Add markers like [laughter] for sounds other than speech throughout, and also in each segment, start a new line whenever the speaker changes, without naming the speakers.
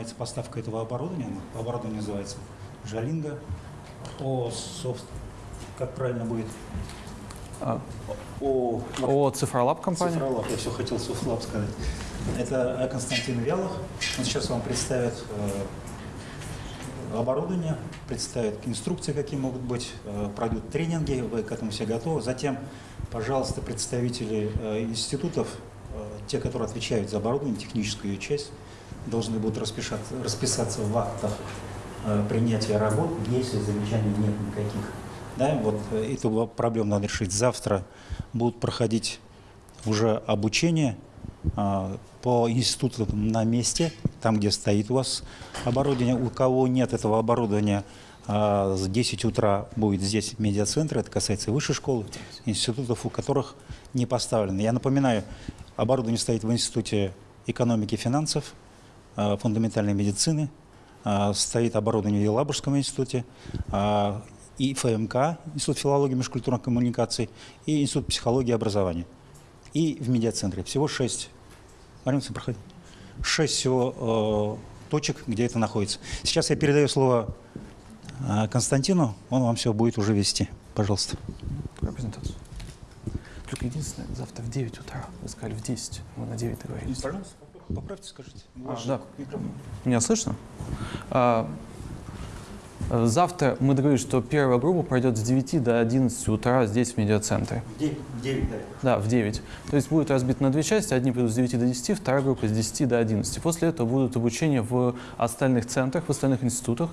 занимается поставкой этого оборудования. Оборудование называется Жалинга. О, софт, как правильно будет?
А,
О,
О, Цифролаб компания?
Цифролаб, я все хотел Софтлаб сказать. Это Константин Вялов. Он сейчас вам представит э, оборудование, представит инструкции, какие могут быть, э, пройдут тренинги, вы к этому все готовы. Затем, пожалуйста, представители э, институтов, те, которые отвечают за оборудование, техническую часть, должны будут расписаться, расписаться в актах э, принятия работ, если замечаний нет никаких. Да, вот э, эту проблему надо решить. Завтра будут проходить уже обучение а, по институтам на месте, там, где стоит у вас оборудование. У кого нет этого оборудования, а, с 10 утра будет здесь медиацентр, это касается и высшей школы, институтов, у которых не поставлено. Я напоминаю, оборудование стоит в Институте экономики и финансов, фундаментальной медицины, а, стоит оборудование в Елабужском институте, а, и ФМК, Институт филологии и межкультурных коммуникаций, и Институт психологии и образования. И в медиацентре. Всего шесть. Марина, проходи. Шесть всего э, точек, где это находится. Сейчас я передаю слово э, Константину, он вам все будет уже вести. Пожалуйста.
Только единственное, завтра в 9 утра. Вы сказали в 10. Мы на 9 договорились.
Пожалуйста, поправьте, скажите.
А, да. Меня слышно? А, Завтра мы договорились, что первая группа пройдет с 9 до 11 утра здесь, в медиацентре.
В 9, в 9 да.
Да, в 9. То есть будет разбит на две части. Одни придут с 9 до 10, вторая группа с 10 до 11. После этого будут обучения в остальных центрах, в остальных институтах.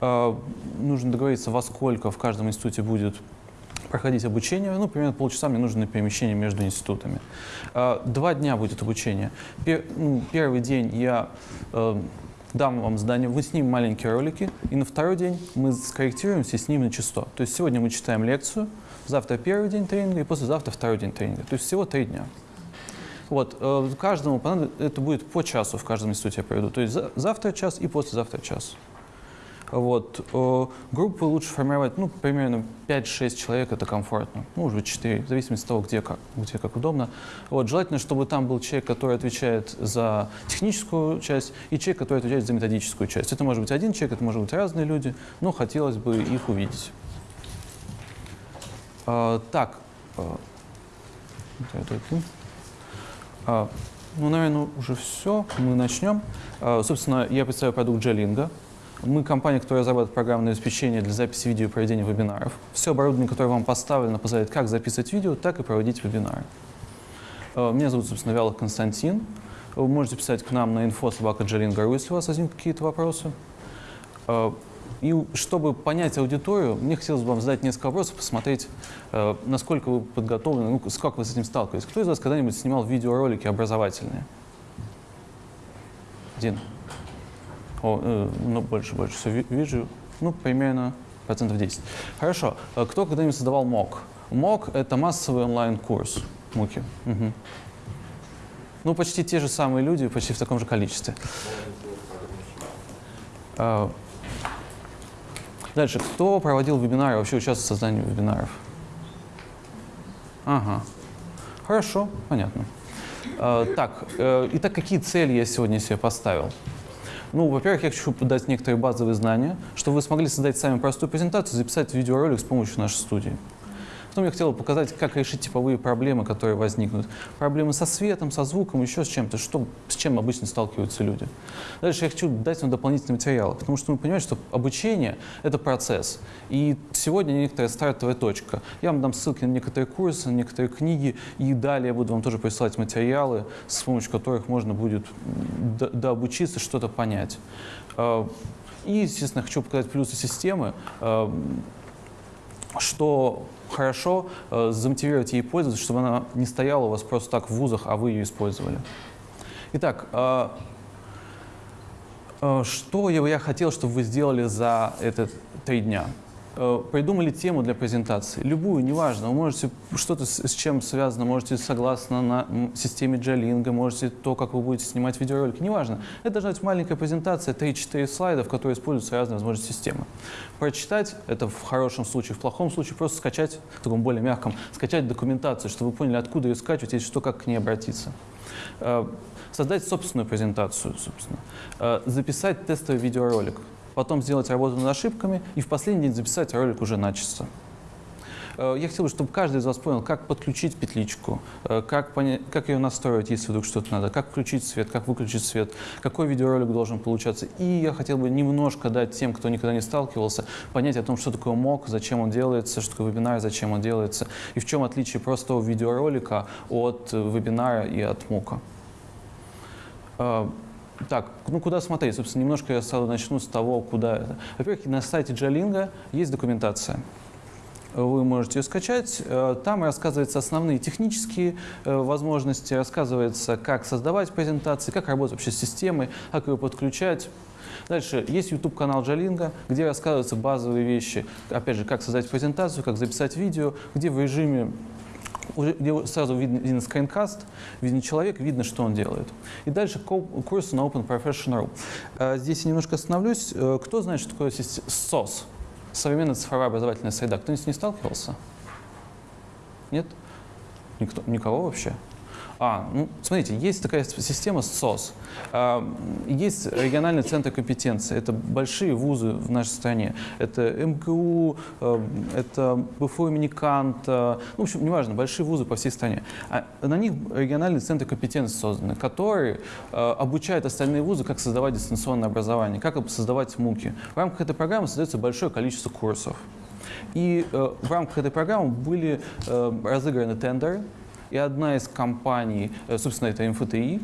Э, нужно договориться, во сколько в каждом институте будет проходить обучение. Ну, примерно полчаса мне нужно на перемещение между институтами. Э, два дня будет обучение. Ну, первый день я... Э, дам вам задание, вы снимем маленькие ролики, и на второй день мы скорректируемся и снимем на число. То есть сегодня мы читаем лекцию, завтра первый день тренинга и послезавтра второй день тренинга. То есть всего три дня. Вот, э, каждому понадобится, это будет по часу в каждом институте я проведу. То есть завтра час и послезавтра час. Вот. Э, группы лучше формировать, ну, примерно 5-6 человек, это комфортно. Ну, уже 4, в зависимости от того, где как, где как удобно. Вот. Желательно, чтобы там был человек, который отвечает за техническую часть, и человек, который отвечает за методическую часть. Это может быть один человек, это может быть разные люди, но хотелось бы их увидеть. А, так. А, ну, наверное, уже все. Мы начнем. Собственно, я представляю продукт Джелинга. Мы компания, которая разрабатывает программное обеспечение для записи видео и проведения вебинаров. Все оборудование, которое вам поставлено, позволяет как записывать видео, так и проводить вебинары. Э, меня зовут, собственно, Вялов Константин. Вы можете писать к нам на info если у вас возникнут какие-то вопросы. Э, и чтобы понять аудиторию, мне хотелось бы вам задать несколько вопросов, посмотреть, э, насколько вы подготовлены, ну, как вы с этим сталкиваетесь. Кто из вас когда-нибудь снимал видеоролики образовательные? Один. О, э, ну, больше, больше все вижу. Ну, примерно процентов 10. Хорошо. Э, кто когда-нибудь создавал МОК? МОК — это массовый онлайн-курс МУКи. Угу. Ну, почти те же самые люди, почти в таком же количестве. А, дальше. Кто проводил вебинары, вообще участвовал в создании вебинаров? Ага. Хорошо, понятно. А, так, э, итак, какие цели я сегодня себе поставил? Ну, во-первых, я хочу дать некоторые базовые знания, чтобы вы смогли создать сами простую презентацию, записать видеоролик с помощью нашей студии. Потом я хотел показать, как решить типовые проблемы, которые возникнут. Проблемы со светом, со звуком, еще с чем-то, что, с чем обычно сталкиваются люди. Дальше я хочу дать вам дополнительные материалы, потому что мы понимаем, что обучение — это процесс. И сегодня некоторая стартовая точка. Я вам дам ссылки на некоторые курсы, на некоторые книги, и далее я буду вам тоже присылать материалы, с помощью которых можно будет дообучиться, что-то понять. А, и, естественно, хочу показать плюсы системы, а, что хорошо э, замотивировать ей пользоваться, чтобы она не стояла у вас просто так в вузах, а вы ее использовали. Итак, э, э, что я хотел, чтобы вы сделали за этот три дня? Э, придумали тему для презентации, любую, неважно, вы можете что-то с, чем связано, можете согласно на системе Джалинга, можете то, как вы будете снимать видеоролики, неважно. Это должна быть маленькая презентация, 3-4 слайда, в которой используются разные возможности системы. Прочитать, это в хорошем случае, в плохом случае. Просто скачать, в таком более мягком, скачать документацию, чтобы вы поняли, откуда ее скачивать и что, как к ней обратиться. Э, создать собственную презентацию, собственно, э, записать тестовый видеоролик, потом сделать работу над ошибками и в последний день записать ролик уже начисто. Э, я хотел бы, чтобы каждый из вас понял, как подключить петличку, э, как, понять, как ее настроить, если вдруг что-то надо, как включить свет, как выключить свет, какой видеоролик должен получаться. И я хотел бы немножко дать тем, кто никогда не сталкивался, понять о том, что такое МОК, зачем он делается, что такое вебинар, зачем он делается, и в чем отличие простого видеоролика от вебинара и от МОКа. Так, ну куда смотреть? Собственно, немножко я сразу начну с того, куда. Во-первых, на сайте Джалинга есть документация. Вы можете ее скачать. Э, там рассказываются основные технические э, возможности, рассказывается, как создавать презентации, как работать вообще с системой, как ее подключать. Дальше есть YouTube-канал Джалинга, где рассказываются базовые вещи. Опять же, как создать презентацию, как записать видео, где в режиме где сразу видно, виден скринкаст, виден человек, видно, что он делает. И дальше курсы на Open Professional. Э, здесь я немножко остановлюсь. Э, кто знает, что такое SOS? Современная цифровая образовательная среда. Кто-нибудь не сталкивался? Нет? Никто, никого вообще? А, ну, смотрите, есть такая система СОС. А, есть региональный центр компетенции. Это большие вузы в нашей стране. Это МГУ, э, это БФУ имени Канта. Ну, в общем, неважно, большие вузы по всей стране. А на них региональный центр компетенции созданы, которые обучают остальные вузы, как создавать дистанционное образование, как создавать МУКи. В рамках этой программы создается большое количество курсов. И э, в рамках этой программы были э, разыграны тендеры, и одна из компаний, э, собственно, это МФТИ,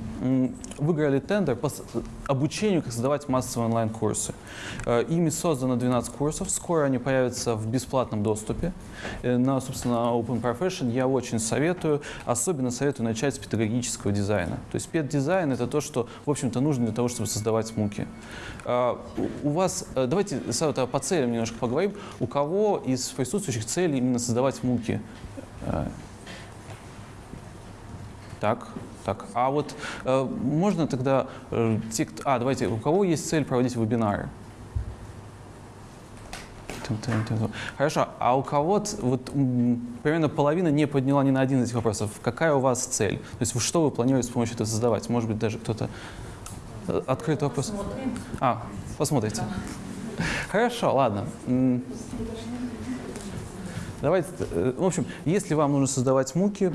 выиграли тендер по обучению, как создавать массовые онлайн-курсы. Э, ими создано 12 курсов, скоро они появятся в бесплатном доступе. Э, на, собственно, Open Profession я очень советую, особенно советую начать с педагогического дизайна. То есть педдизайн — это то, что, в общем-то, нужно для того, чтобы создавать муки. У вас, давайте по целям немножко поговорим. У кого из присутствующих целей именно создавать муки? Так, так. А вот э, можно тогда э, те, а давайте, у кого есть цель проводить вебинары? Хорошо, а у кого вот примерно половина не подняла ни на один из этих вопросов. Какая у вас цель? То есть что вы планируете с помощью этого создавать? Может быть, даже кто-то э, открытый вопрос? Посмотрим. А, посмотрите. Хорошо, ладно. Давайте, э, в общем, если вам нужно создавать муки,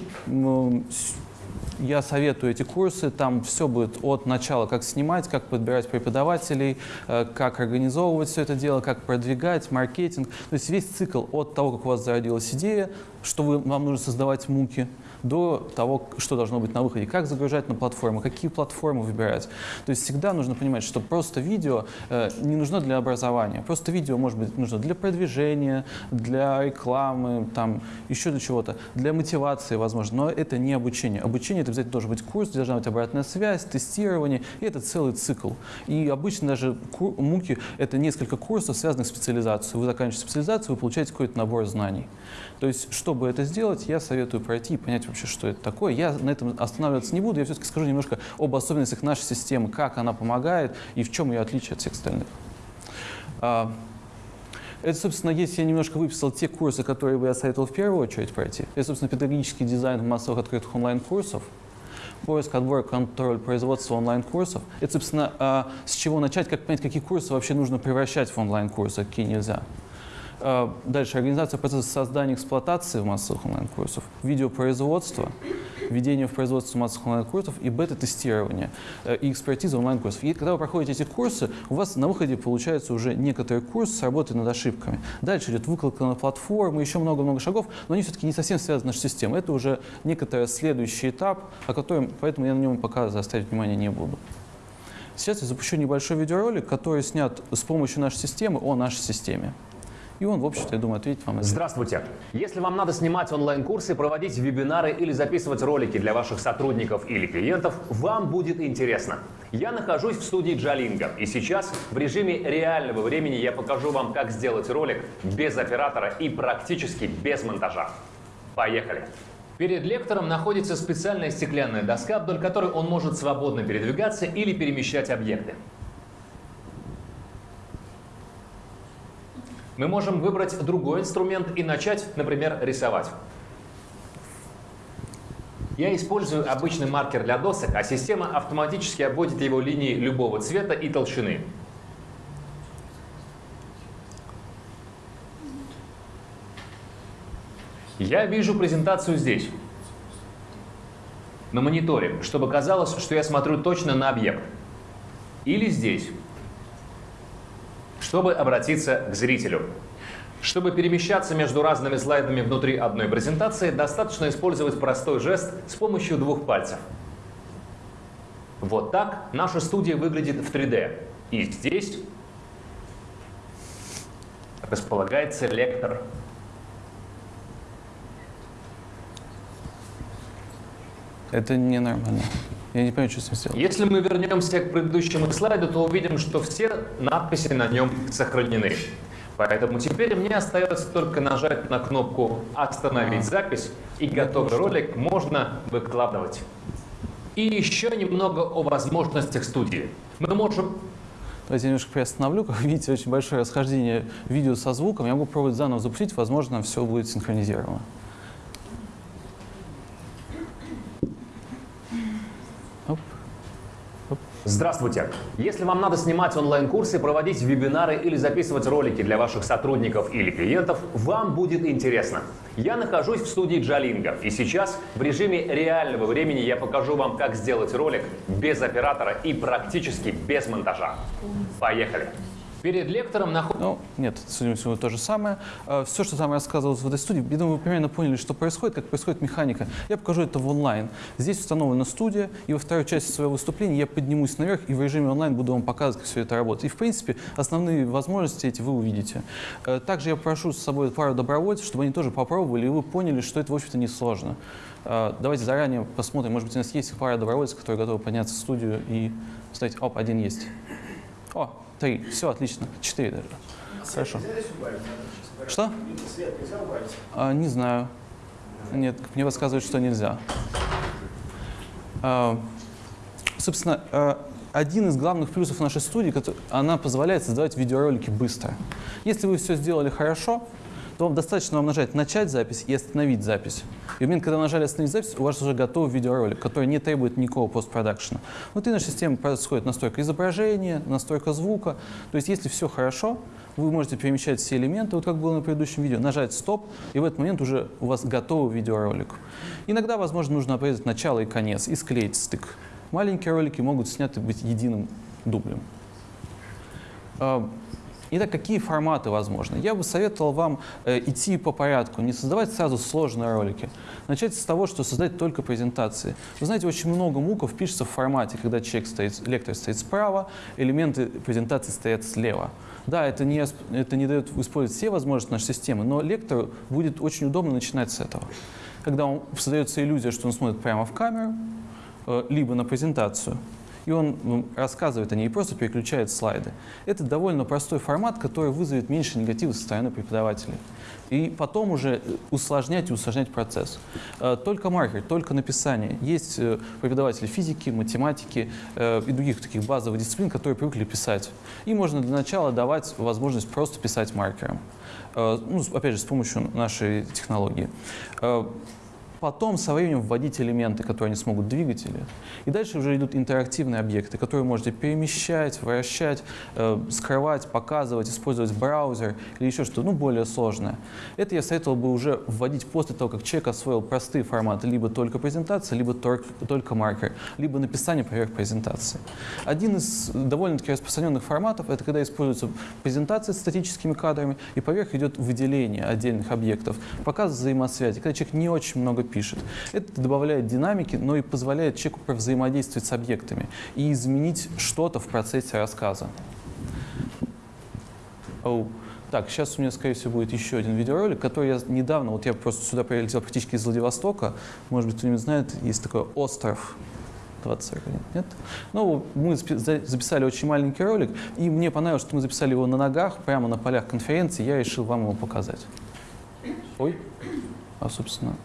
я советую эти курсы, там все будет от начала, как снимать, как подбирать преподавателей, э, как организовывать все это дело, как продвигать, маркетинг. То есть весь цикл от того, как у вас зародилась идея, что вы, вам нужно создавать муки, до того, что должно быть на выходе, как загружать на платформу, какие платформы выбирать. То есть всегда нужно понимать, что просто видео э, не нужно для образования, просто видео может быть нужно для продвижения, для рекламы, там, еще для чего-то, для мотивации, возможно, но это не обучение. Обучение это обязательно должен быть курс, должна быть обратная связь, тестирование, и это целый цикл. И обычно даже муки — это несколько курсов, связанных с специализацией. Вы заканчиваете специализацию, вы получаете какой-то набор знаний. То есть, чтобы это сделать, я советую пройти и понять вообще, что это такое. Я на этом останавливаться не буду, я все-таки скажу немножко об особенностях нашей системы, как она помогает и в чем ее отличие от всех остальных. А, это, собственно, если я немножко выписал те курсы, которые бы я советовал в первую очередь пройти. Это, собственно, педагогический дизайн массовых открытых онлайн-курсов, поиск, отбор, контроль производства онлайн-курсов. Это, собственно, а, с чего начать, как понять, какие курсы вообще нужно превращать в онлайн-курсы, а какие нельзя. А, дальше. Организация процесса создания и эксплуатации массовых онлайн-курсов, видеопроизводство, введение в производство массовых онлайн-курсов и бета-тестирование э, и экспертиза онлайн-курсов. И когда вы проходите эти курсы, у вас на выходе получается уже некоторый курс с работой над ошибками. Дальше идет выкладка на платформу, еще много-много шагов, но они все-таки не совсем связаны с системой. Это уже некоторый следующий этап, о котором, поэтому я на нем пока заострять внимание не буду. Сейчас я запущу небольшой видеоролик, который снят с помощью нашей системы о нашей системе. И он, в общем-то, я думаю, ответит вам.
Здравствуйте! Если вам надо снимать онлайн-курсы, проводить вебинары или записывать ролики для ваших сотрудников или клиентов, вам будет интересно. Я нахожусь в студии Джалинга, и сейчас в режиме реального времени я покажу вам, как сделать ролик без оператора и практически без монтажа. Поехали! Перед лектором находится специальная стеклянная доска, вдоль которой он может свободно передвигаться или перемещать объекты. Мы можем выбрать другой инструмент и начать, например, рисовать. Я использую обычный маркер для досок, а система автоматически обводит его линии любого цвета и толщины. Я вижу презентацию здесь, на мониторе, чтобы казалось, что я смотрю точно на объект. Или здесь, чтобы обратиться к зрителю. Чтобы перемещаться между разными слайдами внутри одной презентации, достаточно использовать простой жест с помощью двух пальцев. Вот так наша студия выглядит в 3D. И здесь располагается лектор.
Это ненормально. Я не понимаю, что с ним сделать.
Если мы вернемся к предыдущему слайду, то увидим, что все надписи на нем сохранены. Поэтому теперь мне остается только нажать на кнопку «Остановить запись» и готовый ролик можно выкладывать. И еще немного о возможностях студии. Мы можем
Давайте я немножко приостановлю. Как видите, очень большое расхождение видео со звуком. Я могу пробовать заново запустить, возможно, все будет синхронизировано.
Здравствуйте! Если вам надо снимать онлайн-курсы, проводить вебинары или записывать ролики для ваших сотрудников или клиентов, вам будет интересно. Я нахожусь в студии Джалинга, и сейчас в режиме реального времени я покажу вам, как сделать ролик без оператора и практически без монтажа. Поехали! Перед лектором находится...
Ну, нет, судя по всему, то же самое. Все, что там рассказывалось в этой студии, я думаю, вы примерно поняли, что происходит, как происходит механика. Я покажу это в онлайн. Здесь установлена студия, и во второй части своего выступления я поднимусь наверх и в режиме онлайн буду вам показывать, как все это работает. И, в принципе, основные возможности эти вы увидите. Э, Также я прошу с собой пару добровольцев, чтобы они тоже попробовали, и вы поняли, что это, в общем-то, несложно. Э, Давайте заранее посмотрим, может быть, у нас есть пара добровольцев, которые готовы подняться в студию и поставить... Оп, один есть. О, три. Все, отлично. Четыре даже. Хорошо. Что? А, не знаю. Нет, мне подсказывают, что нельзя. А, собственно, а, один из главных плюсов нашей студии, она позволяет создавать видеоролики быстро. Если вы все сделали хорошо, вам достаточно вам нажать «Начать запись» и «Остановить запись». И в момент, когда вы нажали «Остановить запись», у вас уже готов видеоролик, который не требует никакого постпродакшена. Внутри нашей системы происходит настройка изображения, настройка звука. То есть если все хорошо, вы можете перемещать все элементы, вот как было на предыдущем видео, нажать «Стоп», и в этот момент уже у вас готовый видеоролик. Иногда, возможно, нужно обрезать начало и конец и склеить стык. Маленькие ролики могут сняты быть единым дублем. Итак, какие форматы возможны? Я бы советовал вам э, идти по порядку, не создавать сразу сложные ролики. Начать с того, что создать только презентации. Вы знаете, очень много муков пишется в формате, когда человек стоит, лектор стоит справа, элементы презентации стоят слева. Да, это не, это не дает использовать все возможности нашей системы, но лектору будет очень удобно начинать с этого. Когда он, создается иллюзия, что он смотрит прямо в камеру, э, либо на презентацию, и он ну, рассказывает о ней и просто переключает слайды. Это довольно простой формат, который вызовет меньше негатива со стороны преподавателей. И потом уже усложнять и усложнять процесс. Э, Только маркер, только написание. Есть э, преподаватели физики, математики э, и других таких базовых дисциплин, которые привыкли писать. И можно для начала давать возможность просто писать маркером. Э, Ну, опять же, с помощью нашей технологии. Потом со временем вводить элементы, которые они смогут двигать. Или... И дальше уже идут интерактивные объекты, которые можете перемещать, вращать, э, скрывать, показывать, использовать браузер или еще что-то ну, более сложное. Это я советовал бы уже вводить после того, как человек освоил простые форматы, либо только презентация, либо только, только маркер, либо написание поверх презентации. Один из довольно-таки распространенных форматов – это когда используются презентации с статическими кадрами, и поверх идет выделение отдельных объектов, показ взаимосвязи, когда человек не очень много пишет. Это добавляет динамики, но и позволяет человеку взаимодействовать с объектами и изменить что-то в процессе рассказа. Оу. Так, сейчас у меня, скорее всего, будет еще один видеоролик, который я недавно, вот я просто сюда прилетел практически из Владивостока, может быть, кто-нибудь знает, есть такой остров 2041, нет? Ну, мы запи- за- записали очень маленький ролик, и мне понравилось, что мы записали его на ногах, прямо на полях конференции, я решил вам его показать. Ой, а, собственно,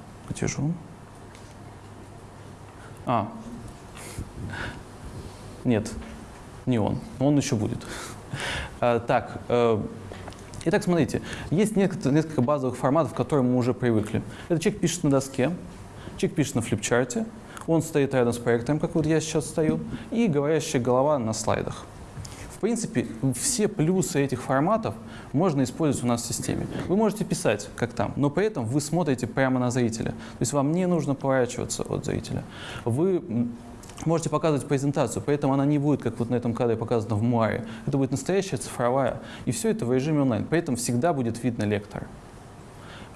он? А, нет, не он, он еще будет. А, Так, э, итак, смотрите, есть несколько, базовых форматов, к которым мы уже привыкли. Это человек пишет на доске, человек пишет на флипчарте, он стоит рядом с проектором, как вот я сейчас стою, и говорящая голова на слайдах. В принципе, все плюсы этих форматов можно использовать у нас в системе. Вы можете писать, как там, но при этом вы смотрите прямо на зрителя. То есть вам не нужно поворачиваться от зрителя. Вы можете показывать презентацию, поэтому она не будет, как вот на этом кадре показано в Муаре. Это будет настоящая цифровая. И все это в режиме онлайн. При этом всегда будет видно лектора.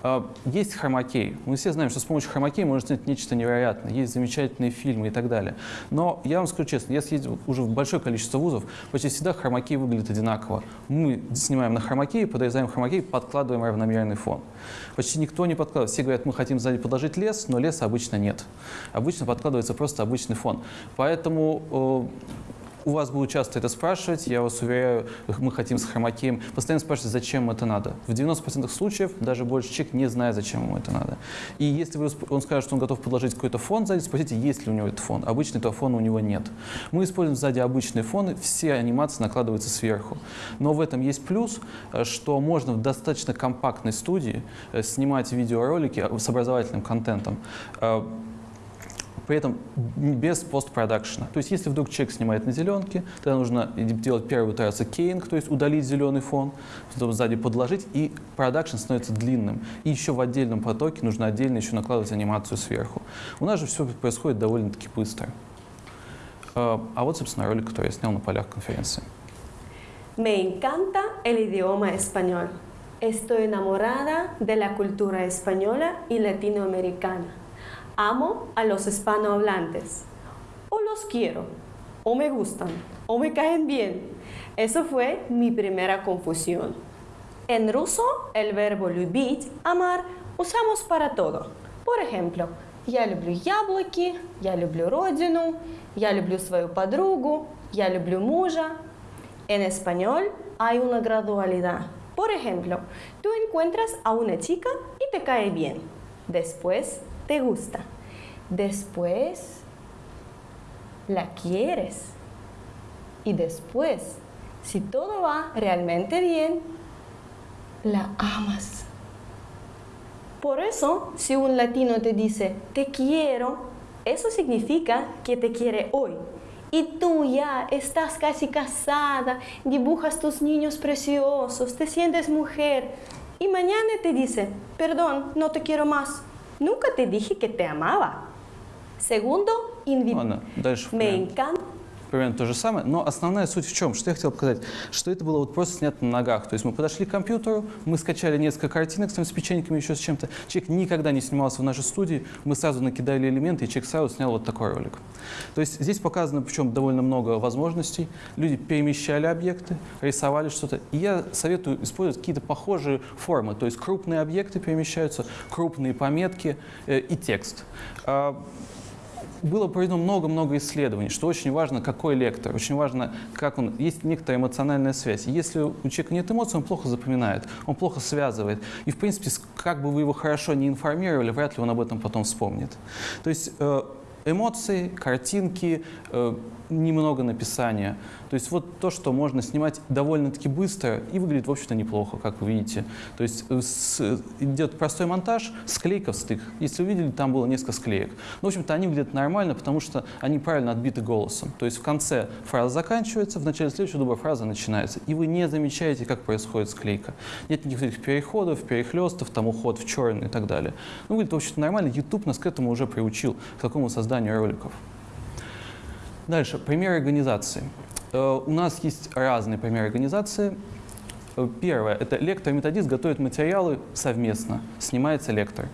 А, Есть хромакей. Мы все знаем, что с помощью хромакей можно снять нечто невероятное. Есть замечательные фильмы и так далее. Но я вам скажу честно, я съездил уже в большое количество вузов, почти всегда хромакей выглядит одинаково. Мы снимаем на хромакей, подрезаем хромакей, подкладываем равномерный фон. Почти никто не подкладывает. Все говорят, мы хотим сзади подложить лес, но леса обычно нет. Обычно подкладывается просто обычный фон. Поэтому э, у вас будут часто это спрашивать, я вас уверяю, мы хотим с хромакеем. Постоянно спрашивать, зачем это надо. В 90% случаев даже больше человек не знает, зачем ему это надо. И если вы, он скажет, что он готов подложить какой-то фон сзади, спросите, есть ли у него этот фон. Обычно этого фона у него нет. Мы используем сзади обычные фоны, все анимации накладываются сверху. Но в этом есть плюс, э, что можно в достаточно компактной студии э, снимать видеоролики э, с образовательным контентом. При этом без постпродакшена. То есть если вдруг человек снимает на зеленке, тогда нужно делать первую итерацию кейнг, то есть удалить зеленый фон, потом сзади подложить, и продакшн становится длинным. И еще в отдельном потоке нужно отдельно еще накладывать анимацию сверху. У нас же все происходит довольно-таки быстро. Э, А вот, собственно, ролик, который я снял на полях конференции.
Me encanta el idioma español. Estoy enamorada de la cultura española y latinoamericana. Amo a los hispanohablantes. O los quiero, o me gustan, o me caen bien. Eso fue mi primera confusión. En ruso, el verbo любить, amar, usamos para todo. Por ejemplo, я люблю яблоки, я люблю родину, я люблю свою подругу, я люблю мужа. En español hay una gradualidad. Por ejemplo, tú encuentras a una chica y te cae bien. Después te gusta. Después la quieres. Y después, si todo va realmente bien, la amas. Por eso, si un latino te dice te quiero, eso significa que te quiere hoy. Y tú ya estás casi casada, dibujas tus niños preciosos, te sientes mujer. Y mañana te dice, perdón, no te quiero más. Nunca te dije que te amaba. Segundo,
bueno,
me encanta.
Примерно то же самое, но основная суть в чем? Что я хотел показать? Что это было вот просто снято на ногах. То есть мы подошли к компьютеру, мы скачали несколько картинок с, печеньками, еще с чем-то. Человек никогда не снимался в нашей студии, мы сразу накидали элементы, и человек сразу снял вот такой ролик. То есть здесь показано, причем довольно много возможностей. Люди перемещали объекты, рисовали что-то. И я советую использовать какие-то похожие формы. То есть крупные объекты перемещаются, крупные пометки э, и текст. Было проведено много-много исследований, что очень важно, какой лектор, очень важно, как он, есть некоторая эмоциональная связь. Если у человека нет эмоций, он плохо запоминает, он плохо связывает. И, в принципе, как бы вы его хорошо не информировали, вряд ли он об этом потом вспомнит. То есть э, эмоции, картинки, э, немного написания. То есть вот то, что можно снимать довольно-таки быстро и выглядит, в общем-то, неплохо, как вы видите. То есть с- идет простой монтаж, склейка в стык. Если вы видели, там было несколько склеек. Ну, в общем-то, они выглядят нормально, потому что они правильно отбиты голосом. То есть в конце фраза заканчивается, в начале следующего дубля фраза начинается. И вы не замечаете, как происходит склейка. Нет никаких переходов, перехлестов, там уход в черный и так далее. Ну, выглядит, в общем-то, нормально. YouTube нас к этому уже приучил, к такому созданию роликов. Дальше, примеры организации. Э, У нас есть разные примеры организации. Э, Первое – это лектор и методист готовят материалы совместно, снимается лектор.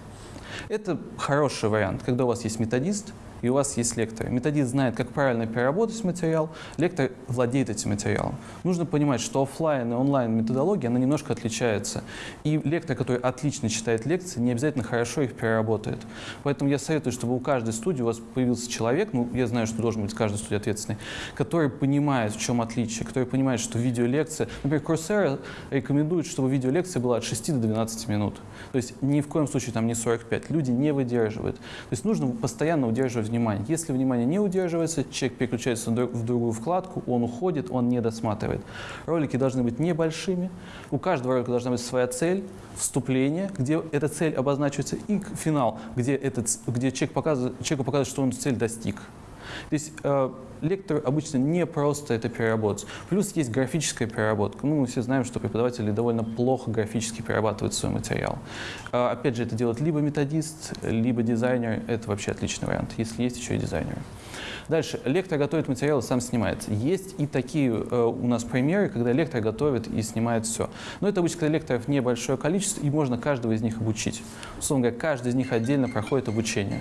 Это хороший вариант, когда у вас есть методист, и у вас есть лектор. Методист знает, как правильно переработать материал, лектор владеет этим материалом. Нужно понимать, что офлайн и онлайн методология, она немножко отличается. И лектор, который отлично читает лекции, не обязательно хорошо их переработает. Поэтому я советую, чтобы у каждой студии у вас появился человек, ну, я знаю, что должен быть каждой студии ответственный, который понимает, в чем отличие, который понимает, что видеолекция, например, Coursera рекомендует, чтобы видеолекция была от 6 до 12 минут. То есть ни в коем случае там не 45. Люди не выдерживают. То есть нужно постоянно удерживать внимание. Если внимание не удерживается, человек переключается в другую вкладку, он уходит, он не досматривает. Ролики должны быть небольшими. У каждого ролика должна быть своя цель, вступление, где эта цель обозначивается, и финал, где, этот, где человек показывает, человеку показывает, что он цель достиг. Здесь э, лектор обычно не просто это переработать. Плюс есть графическая переработка. Ну, мы все знаем, что преподаватели довольно плохо графически перерабатывают свой материал. Э, опять же, это делает либо методист, либо дизайнер. Это вообще отличный вариант, если есть еще и дизайнеры. Дальше. Лектор готовит материал и сам снимается. Есть и такие э, у нас примеры, когда лектор готовит и снимает все. Но это обычно, лекторов небольшое количество, и можно каждого из них обучить. Условно говоря, каждый из них отдельно проходит обучение.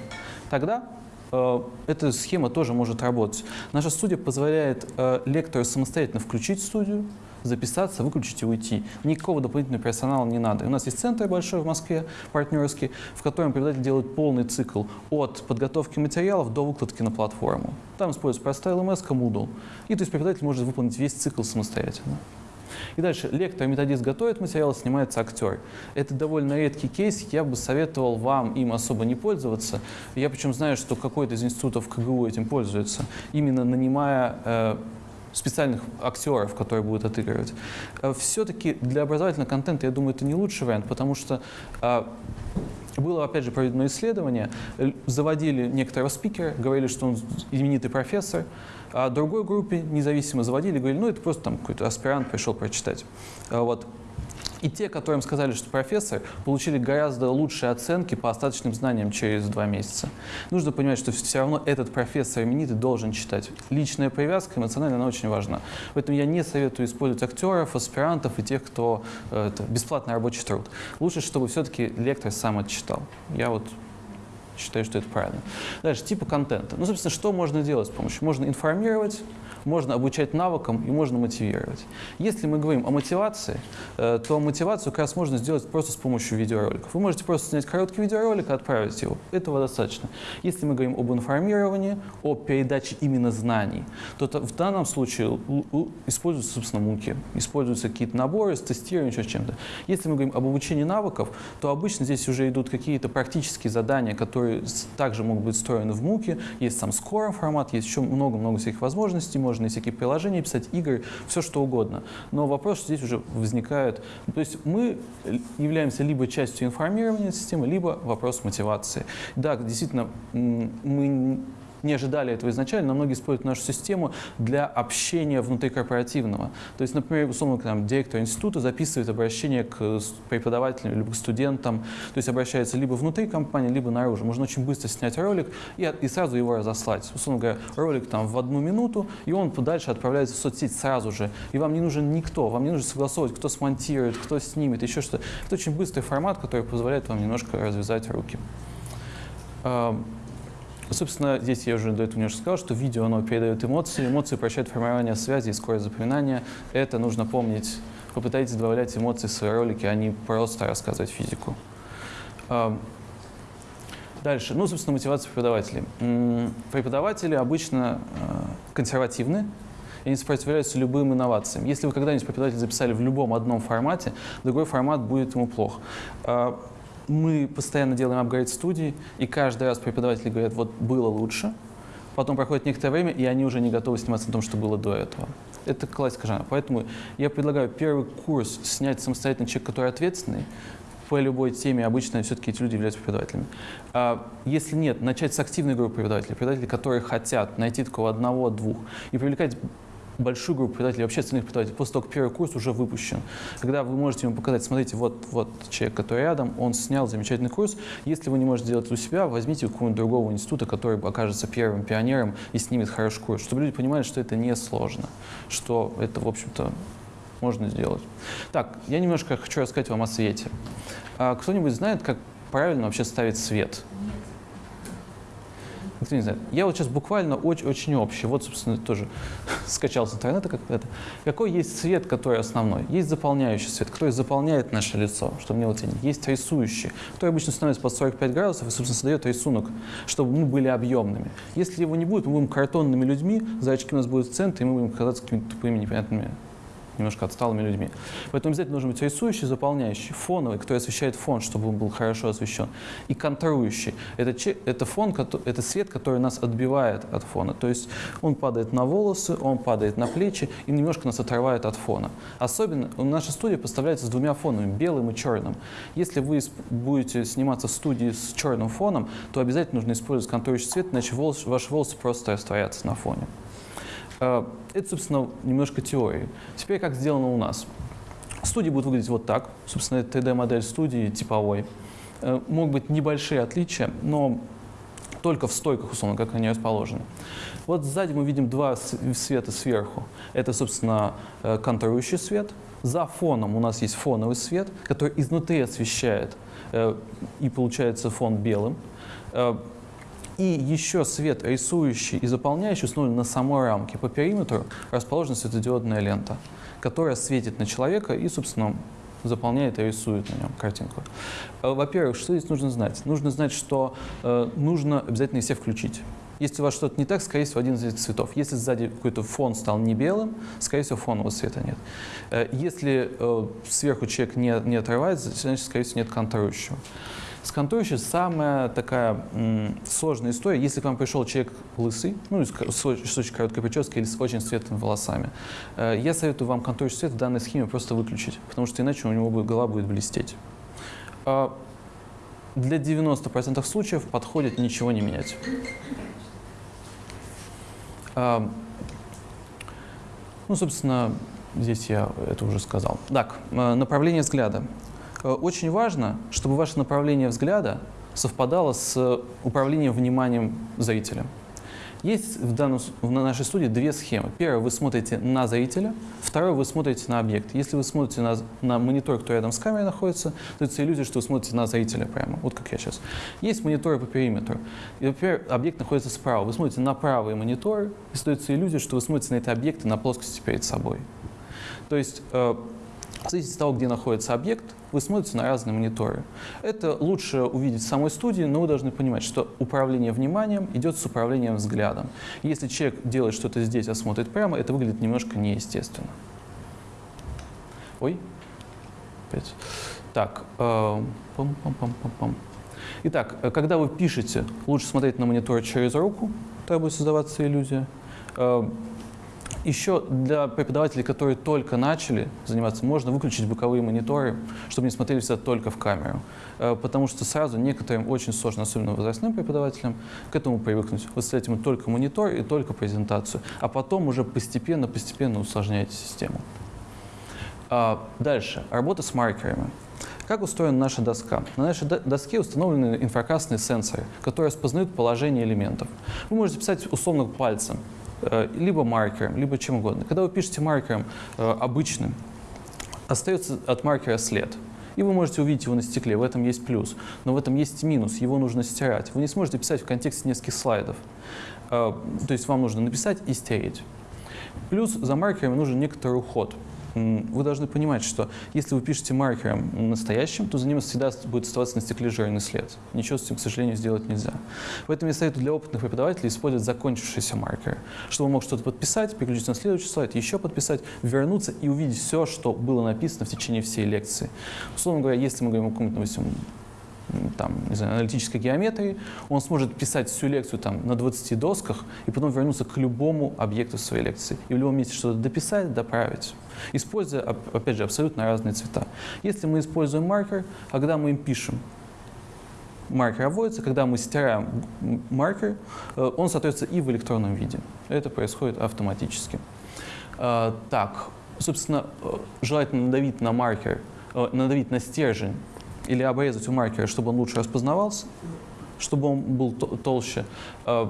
Тогда эта схема тоже может работать. Наша студия позволяет э, лектору самостоятельно включить студию, записаться, выключить и уйти. Никакого дополнительного персонала не надо. у нас есть центр большой в Москве, партнерский, в котором преподаватель делает полный цикл от подготовки материалов до выкладки на платформу. Там используется простая LMS, Moodle. И то есть преподаватель может выполнить весь цикл самостоятельно. И дальше лектор, методист готовит материал, снимается актер. Это довольно редкий кейс, я бы советовал вам им особо не пользоваться. Я причем знаю, что какой-то из институтов КГУ этим пользуется, именно нанимая э, специальных актеров, которые будут отыгрывать. Э, Все-таки для образовательного контента, я думаю, это не лучший вариант, потому что э, было, опять же, проведено исследование, заводили некоторого спикера, говорили, что он именитый профессор, а другой группе независимо заводили, говорили, ну это просто там какой-то аспирант пришел прочитать. Э, вот. И те, которым сказали, что профессор, получили гораздо лучшие оценки по остаточным знаниям через два месяца. Нужно понимать, что все равно этот профессор именитый должен читать. Личная привязка эмоциональная, она очень важна. Поэтому я не советую использовать актеров, аспирантов и тех, кто э, это, бесплатный рабочий труд. Лучше, чтобы все-таки лектор сам это читал. Я вот считаю, что это правильно. Дальше, типы контента. Ну, собственно, что можно делать с помощью? Можно информировать, можно обучать навыкам и можно мотивировать. Если мы говорим о мотивации, э, то мотивацию как раз можно сделать просто с помощью видеороликов. Вы можете просто снять короткий видеоролик и отправить его. Этого достаточно. Если мы говорим об информировании, о передаче именно знаний, то в данном случае используются, собственно, муки, используются какие-то наборы с тестированием, еще чем-то. Если мы говорим об обучении навыков, то обычно здесь уже идут какие-то практические задания, которые также могут быть встроены в муки. Есть сам скоро формат, есть еще много-много всяких возможностей, можно всякие приложения писать, игры, все что угодно. Но вопрос здесь уже возникает. То есть мы являемся либо частью информирования системы, либо вопрос мотивации. Да, действительно, мы не ожидали этого изначально, но многие используют нашу систему для общения внутрикорпоративного. То есть, например, условно, там, директор института записывает обращение к преподавателям либо к студентам, то есть обращается либо внутри компании, либо наружу. Можно очень быстро снять ролик и, и сразу его разослать. Условно говоря, ролик там в одну минуту, и он дальше отправляется в соцсеть сразу же. И вам не нужен никто, вам не нужно согласовывать, кто смонтирует, кто снимет, еще что-то. Это очень быстрый формат, который позволяет вам немножко развязать руки. Собственно, здесь я уже до этого немножко сказал, что видео оно передает эмоции, эмоции упрощают формирование связи и скорость запоминания. Это нужно помнить. Попытайтесь добавлять эмоции в свои ролики, а не просто рассказывать физику. Дальше. Ну, собственно, мотивация преподавателей. Преподаватели обычно э, консервативны, и не сопротивляются любым инновациям. Если вы когда-нибудь преподаватель записали в любом одном формате, другой формат будет ему плох. Мы постоянно делаем апгрейд студии, и каждый раз преподаватели говорят, вот было лучше, потом проходит некоторое время, и они уже не готовы сниматься на том, что было до этого. Это классика жанра. Поэтому я предлагаю первый курс снять самостоятельно человек, который ответственный, по любой теме обычно все-таки эти люди являются преподавателями. А если нет, начать с активной группы преподавателей, преподавателей, которые хотят найти такого одного-двух и привлекать большую группу преподавателей, вообще остальных преподавателей, после того, как первый курс уже выпущен. Когда вы можете ему показать, смотрите, вот, вот человек, который рядом, он снял замечательный курс. Если вы не можете сделать это у себя, возьмите у какого-нибудь другого института, который окажется первым пионером и снимет хороший курс, чтобы люди понимали, что это не сложно, что это, в общем-то, можно сделать. Так, я немножко хочу рассказать вам о свете. А кто-нибудь знает, как правильно вообще ставить свет? Никто не знает. Я вот сейчас буквально очень, очень общий. Вот, собственно, тоже [laughs] скачал с интернета как это. Какой есть цвет, который основной? Есть заполняющий цвет, который заполняет наше лицо, чтобы не оценить. Есть рисующий, который обычно становится под 45 градусов и, собственно, создает рисунок, чтобы мы были объемными. Если его не будет, мы будем картонными людьми, зрачки у нас будут в центре, и мы будем казаться какими-то тупыми, непонятными немножко отсталыми людьми. Поэтому обязательно должен быть рисующий, заполняющий, фоновый, который освещает фон, чтобы он был хорошо освещен, и контрующий. Это, это фон, это свет, который нас отбивает от фона. То есть он падает на волосы, он падает на плечи и немножко нас отрывает от фона. Особенно наша студия поставляется с двумя фонами, белым и черным. Если вы будете сниматься в студии с черным фоном, то обязательно нужно использовать контрующий цвет, иначе волос- ваши волосы просто растворятся на фоне. Э, Это, собственно, немножко теории. Теперь как сделано у нас. Студия будет выглядеть вот так. Собственно, это 3D-модель студии типовой. Э, Могут быть небольшие отличия, но только в стойках, условно, как они расположены. Вот сзади мы видим два света сверху. Это, собственно, э, контурирующий свет. За фоном у нас есть фоновый свет, который изнутри освещает, и получается фон белым. И еще свет рисующий и заполняющий установлен на самой рамке. По периметру расположена светодиодная лента, которая светит на человека и, собственно, заполняет и рисует на нем картинку. Э, Во-первых, что здесь нужно знать? Нужно знать, что э, нужно обязательно все включить. Если у вас что-то не так, скорее всего, один из этих цветов. Если сзади какой-то фон стал не белым, скорее всего, фонового цвета нет. Э, Если э, сверху человек не, не отрывается, значит, скорее всего, нет контурирующего. С контурирующей самая такая сложная история. Если к вам пришел человек лысый, ну, с, с с очень короткой прической или с очень светлыми волосами, э, я советую вам контурирующий цвет в данной схеме просто выключить, потому что иначе у него будет, голова будет блестеть. А Для 90% случаев подходит ничего не менять. А, Ну, собственно, здесь я это уже сказал. Так, э, направление взгляда. Э, Очень важно, чтобы ваше направление взгляда совпадало с управлением вниманием зрителя. Есть в, данном, в нашей студии две схемы. Первая, вы смотрите на зрителя, второе, вы смотрите на объект. Если вы смотрите на, на монитор, который рядом с камерой находится, то это иллюзия, что вы смотрите на зрителя прямо, вот как я сейчас. Есть мониторы по периметру. И, например, объект находится справа. Вы смотрите на правые мониторы, и создается иллюзия, что вы смотрите на эти объекты на плоскости перед собой. То есть, э, в зависимости от того, где находится объект, вы смотрите на разные мониторы. Это лучше увидеть в самой студии, но вы должны понимать, что управление вниманием идет с управлением взглядом. Если человек делает что-то здесь, а смотрит прямо, это выглядит немножко неестественно. Ой. Опять. Так. э, пам-пам-пам-пам-пам. Итак, э, когда вы пишете, лучше смотреть на монитор через руку, тогда будет создаваться иллюзия. Еще для преподавателей, которые только начали заниматься, можно выключить боковые мониторы, чтобы не смотрели всегда только в камеру. Э, Потому что сразу некоторым очень сложно, особенно возрастным преподавателям, к этому привыкнуть. Вы ставите ему только монитор и только презентацию, а потом уже постепенно-постепенно усложняете систему. А, Дальше. Работа с маркерами. Как устроена наша доска? На нашей до- доске установлены инфракрасные сенсоры, которые распознают положение элементов. Вы можете писать условно пальцем, либо маркером, либо чем угодно. Когда вы пишете маркером э, обычным, остается от маркера след. И вы можете увидеть его на стекле, в этом есть плюс. Но в этом есть минус, его нужно стирать. Вы не сможете писать в контексте нескольких слайдов. Э, То есть вам нужно написать и стереть. Плюс за маркерами нужен некоторый уход. Вы должны понимать, что если вы пишете маркером настоящим, то за ним всегда будет оставаться на стекле жирный след. Ничего с этим, к сожалению, сделать нельзя. Поэтому я советую для опытных преподавателей использовать закончившиеся маркеры, чтобы он мог что-то подписать, переключиться на следующий слайд, еще подписать, вернуться и увидеть все, что было написано в течение всей лекции. Условно говоря, если мы говорим о каком-то, там, не знаю, аналитической геометрии, он сможет писать всю лекцию там, на 20 досках и потом вернуться к любому объекту своей лекции. И в любом месте что-то дописать, доправить, используя, оп- опять же, абсолютно разные цвета. Если мы используем маркер, а когда мы им пишем, маркер обводится, когда мы стираем маркер, э, он соответствует и в электронном виде. Это происходит автоматически. Э, Так, собственно, э, желательно надавить на маркер, надавить на стержень или обрезать у маркера, чтобы он лучше распознавался, чтобы он был то- толще. Э,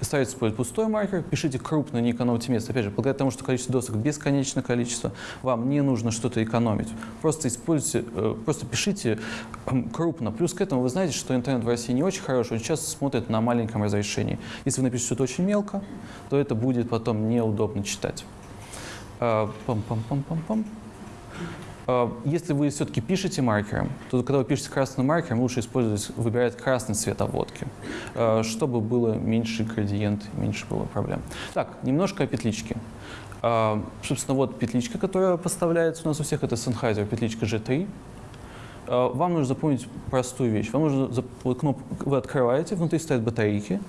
старайтесь использовать пустой маркер, пишите крупно, не экономьте место. Опять же, благодаря тому, что количество досок бесконечное количество, вам не нужно что-то экономить. Просто используйте, э, просто пишите э, крупно. Плюс к этому вы знаете, что интернет в России не очень хороший, очень часто смотрит на маленьком разрешении. Если вы напишете что-то очень мелко, то это будет потом неудобно читать. А, Пам-пам-пам-пам-пам. А, Если вы все-таки пишете маркером, то когда вы пишете красным маркером, лучше использовать, выбирать красный цвет обводки, а, чтобы было меньше градиент, меньше было проблем. Так, немножко о петличке. А, Собственно, вот петличка, которая поставляется у нас у всех, это Sennheiser петличка G3. А, Вам нужно запомнить простую вещь. Вам нужно, вот кноп- вы открываете, внутри стоят батарейки,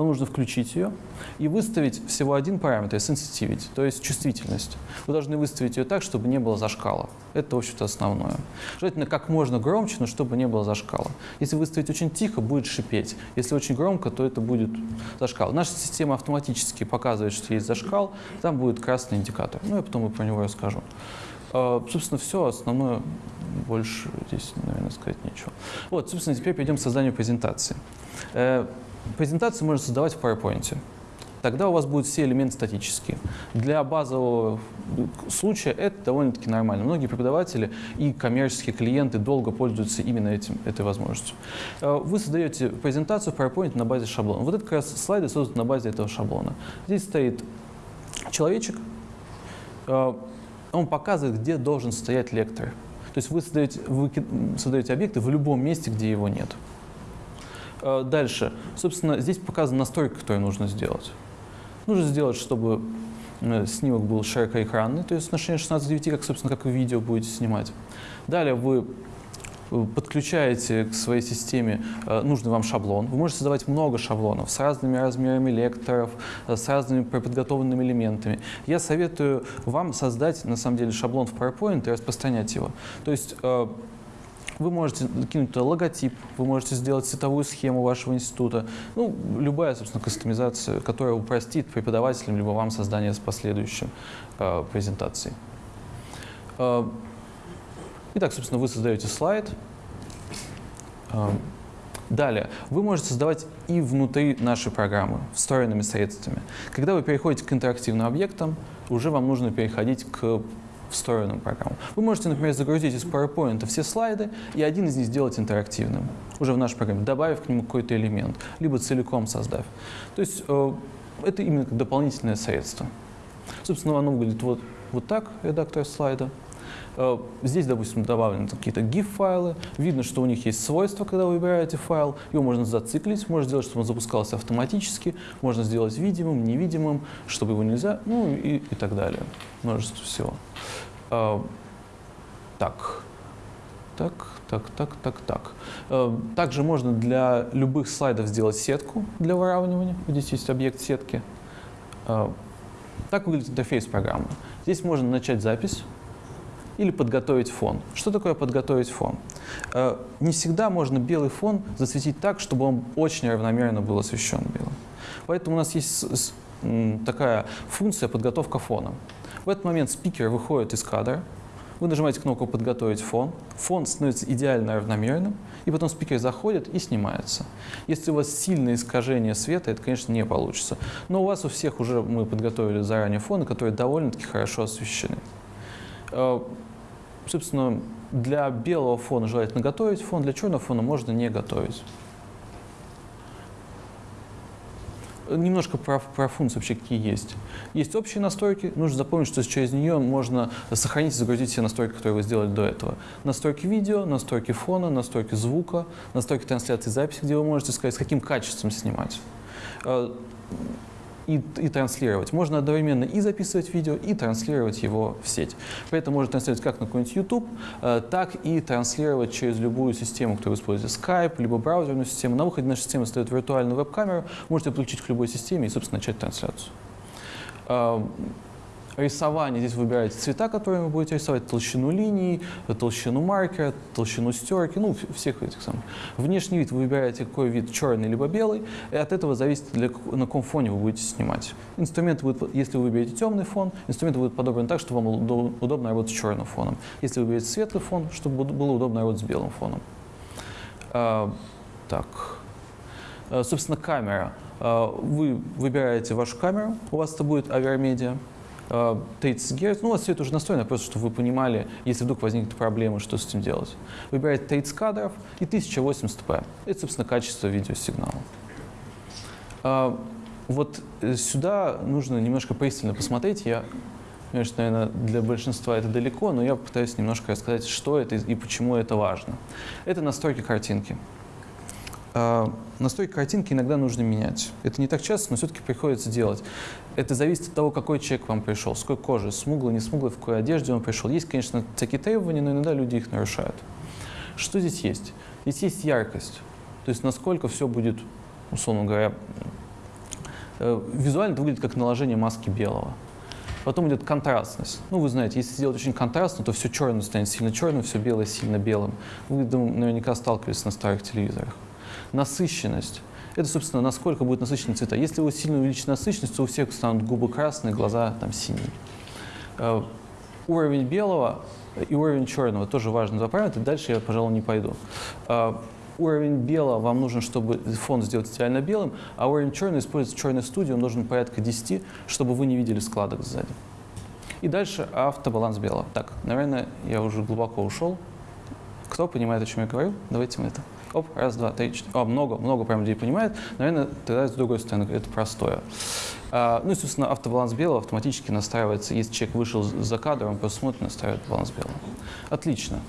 вам нужно включить ее и выставить всего один параметр, sensitivity, то есть чувствительность. Вы должны выставить ее так, чтобы не было зашкала. Это, в общем-то, основное. Желательно как можно громче, но чтобы не было зашкала. Если выставить очень тихо, будет шипеть. Если очень громко, то это будет зашкал. Наша система автоматически показывает, что есть зашкал, там будет красный индикатор. Ну, я потом и про него расскажу. А, Собственно, все основное, больше здесь, наверное, сказать нечего. Вот, собственно, теперь перейдем к созданию презентации. Презентацию можно создавать в PowerPoint. Тогда у вас будут все элементы статические. Для базового случая это довольно-таки нормально. Многие преподаватели и коммерческие клиенты долго пользуются именно этим, этой возможностью. Э, Вы создаете презентацию в PowerPoint на базе шаблона. Вот это как раз слайды созданы на базе этого шаблона. Здесь стоит человечек, э, он показывает, где должен стоять лектор. То есть вы создаете, вы создаете объекты в любом месте, где его нет. Э, Дальше. Собственно, здесь показана настройка, которую нужно сделать. Нужно сделать, чтобы э, снимок был широкоэкранный, то есть отношение 16 к 9, как, собственно, как вы видео будете снимать. Далее вы э, подключаете к своей системе нужный вам шаблон. Вы можете создавать много шаблонов с разными размерами лекторов, с разными подготовленными элементами. Я советую вам создать, на самом деле, шаблон в PowerPoint и распространять его. То есть вы можете кинуть туда логотип, вы можете сделать цветовую схему вашего института. Ну, любая, собственно, кастомизация, которая упростит преподавателям либо вам создание с последующей э, презентацией. Э, Итак, собственно, вы создаете слайд. Э, Далее, вы можете создавать и внутри нашей программы, встроенными средствами. Когда вы переходите к интерактивным объектам, уже вам нужно переходить к встроенным программам. Вы можете, например, загрузить из PowerPoint все слайды и один из них сделать интерактивным, уже в нашей программе, добавив к нему какой-то элемент, либо целиком создав. То есть э, это именно дополнительное средство. Собственно, оно выглядит вот, вот так, редактор слайда. Э, Здесь, допустим, добавлены какие-то GIF-файлы. Видно, что у них есть свойства, когда вы выбираете файл. Его можно зациклить, можно сделать, чтобы он запускался автоматически. Можно сделать видимым, невидимым, чтобы его нельзя, ну и, и так далее. Множество всего. Э, Так. Так, так, так, так, так. Э, Также можно для любых слайдов сделать сетку для выравнивания. Здесь есть объект сетки. Так выглядит интерфейс программы. Здесь можно начать запись или подготовить фон. Что такое подготовить фон? Э, Не всегда можно белый фон засветить так, чтобы он очень равномерно был освещен белым. Поэтому у нас есть такая функция подготовка фона. В этот момент спикер выходит из кадра, вы нажимаете кнопку «Подготовить фон», фон становится идеально равномерным, и потом спикер заходит и снимается. Если у вас сильное искажение света, это, конечно, не получится. Но у вас у всех уже мы подготовили заранее фоны, которые довольно-таки хорошо освещены. Э, Собственно, для белого фона желательно готовить фон, для черного фона можно не готовить. Немножко про, про функции вообще какие есть. Есть общие настройки. Нужно запомнить, что через нее можно сохранить и загрузить все настройки, которые вы сделали до этого. Настройки видео, настройки фона, настройки звука, настройки трансляции записи, где вы можете сказать, с каким качеством снимать. И, и транслировать. Можно одновременно и записывать видео, и транслировать его в сеть. При этом можно транслировать как на какой-нибудь YouTube, э, так и транслировать через любую систему, которую используете, Skype, либо браузерную систему. На выходе наша система стоит виртуальную веб-камеру, можете подключить к любой системе и, собственно, начать трансляцию. Рисование. Здесь вы выбираете цвета, которые вы будете рисовать, толщину линий, толщину маркера, толщину стерки, ну, всех этих самых. Внешний вид вы выбираете, какой вид, черный либо белый, и от этого зависит, для, на каком фоне вы будете снимать. Инструменты будут, по- если вы выберете темный фон, инструменты будут подобраны так, чтобы вам удо- удобно работать с черным фоном. Если вы выберете светлый фон, чтобы было удобно работать с белым фоном. А, так. Э, Собственно, камера. Э, Вы выбираете вашу камеру, у вас это будет аверомедиа. Э, 30 Гц, ну у вас все это уже настроено, просто чтобы вы понимали, если вдруг возникнет проблема, что с этим делать. Выбираете 30 кадров и 1080p. Это, собственно, качество видеосигнала. А, Вот э, сюда нужно немножко пристально посмотреть. Я, конечно, наверное, для большинства это далеко, но я попытаюсь немножко рассказать, что это и почему это важно. Это настройки картинки. А, Настройки картинки иногда нужно менять. Это не так часто, но все-таки приходится делать. Это зависит от того, какой человек к вам пришел, с какой кожи, смуглый, не смуглый, в какой одежде он пришел. Есть, конечно, такие требования, но иногда люди их нарушают. Что здесь есть? Здесь есть яркость. То есть насколько все будет, условно говоря, э, визуально это выглядит как наложение маски белого. Потом идет контрастность. Ну, вы знаете, если сделать очень контрастно, то все черное станет сильно черным, все белое сильно белым. Вы, думаю, наверняка сталкивались на старых телевизорах. Насыщенность. Это, собственно, насколько будет насыщенные цвета. Если вы сильно увеличите насыщенность, то у всех станут губы красные, глаза там синие. Э, Уровень белого и уровень черного тоже важные два параметра. Дальше я, пожалуй, не пойду. Э, Уровень белого вам нужен, чтобы фон сделать идеально белым, а уровень черного используется в черной студии, он нужен порядка 10, чтобы вы не видели складок сзади. И дальше автобаланс белого. Так, наверное, я уже глубоко ушел. Кто понимает, о чем я говорю? Давайте мы это. Оп, раз, два, три, четыре. О, много, много прям людей понимает. Наверное, тогда с другой стороны это простое. А, ну и, собственно, автобаланс белого автоматически настраивается. Если человек вышел за кадр, он просто смотрит, настраивает баланс белого. Отлично.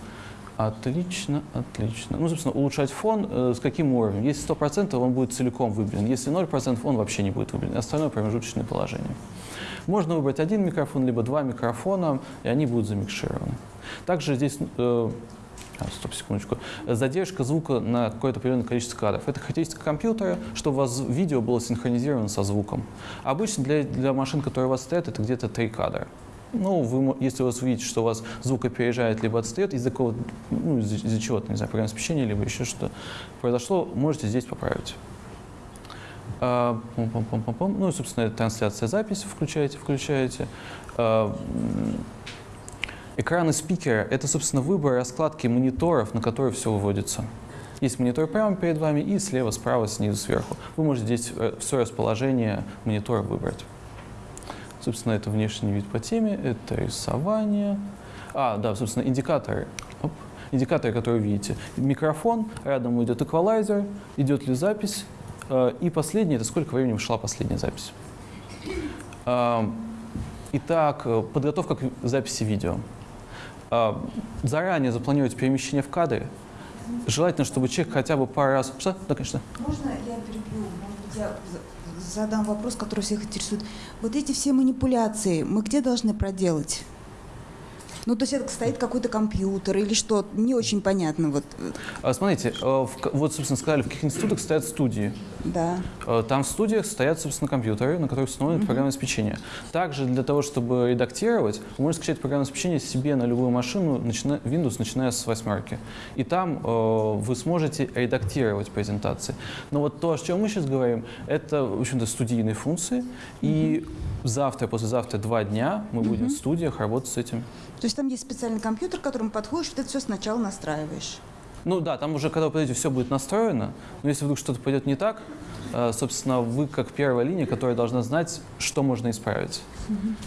Отлично, отлично. Ну, собственно, улучшать фон э, с каким уровнем? Если 100%, он будет целиком выбелен. Если 0%, он вообще не будет выбелен. Остальное промежуточное положение. Можно выбрать один микрофон, либо два микрофона, и они будут замикшированы. Также здесь э, Стоп, секундочку. Задержка звука на какое-то определенное количество кадров. Это характеристика компьютера, чтобы у вас видео было синхронизировано со звуком. Обычно для, для машин, которые у вас стоят, это где-то 3 кадра. Ну, вы, если у вас увидите, что у вас звук опережает либо отстает из-за какого ну, из-за, из-за чего-то, не знаю, программного обеспечения, либо еще что произошло, можете здесь поправить. А, пум-пум-пум-пум-пум. Ну и, собственно, трансляция записи включаете, включаете. А, Экраны спикера — это, собственно, выбор раскладки мониторов, на которые все выводится. Есть монитор прямо перед вами и слева, справа, снизу, сверху. Вы можете здесь э, все расположение монитора выбрать. Собственно, это внешний вид по теме, это рисование. А, да, собственно, индикаторы. Оп. Индикаторы, которые вы видите. Микрофон, рядом идет эквалайзер, идет ли запись. Э, И последнее, это сколько времени шла последняя запись. Ам, Итак, э, подготовка к записи видео. А, Заранее запланировать перемещение в кадре. Желательно, чтобы человек хотя бы пару раз... Что? Да, конечно.
Можно я перебью? Может быть, я за- задам вопрос, который всех интересует. Вот эти все манипуляции мы где должны проделать? Ну, то есть это стоит какой-то компьютер или что? Не очень понятно. Вот,
А, Смотрите, э, вот, собственно, сказали, в каких институтах стоят студии.
Да.
Э, Там в студиях стоят, собственно, компьютеры, на которых установлено программное обеспечение. Также для того, чтобы редактировать, вы можете скачать программное обеспечение себе на любую машину, начиная, Windows, начиная с восьмерки. И там э, вы сможете редактировать презентации. Но вот то, о чем мы сейчас говорим, это, в общем-то, студийные функции. И завтра, послезавтра, два дня мы будем в студиях работать с этим.
То есть там есть специальный компьютер, к которому подходишь, это все сначала настраиваешь.
Ну да, там уже, когда вы подойдете, все будет настроено. Но если вдруг что-то пойдет не так, э, собственно, вы как первая линия, которая должна знать, что можно исправить.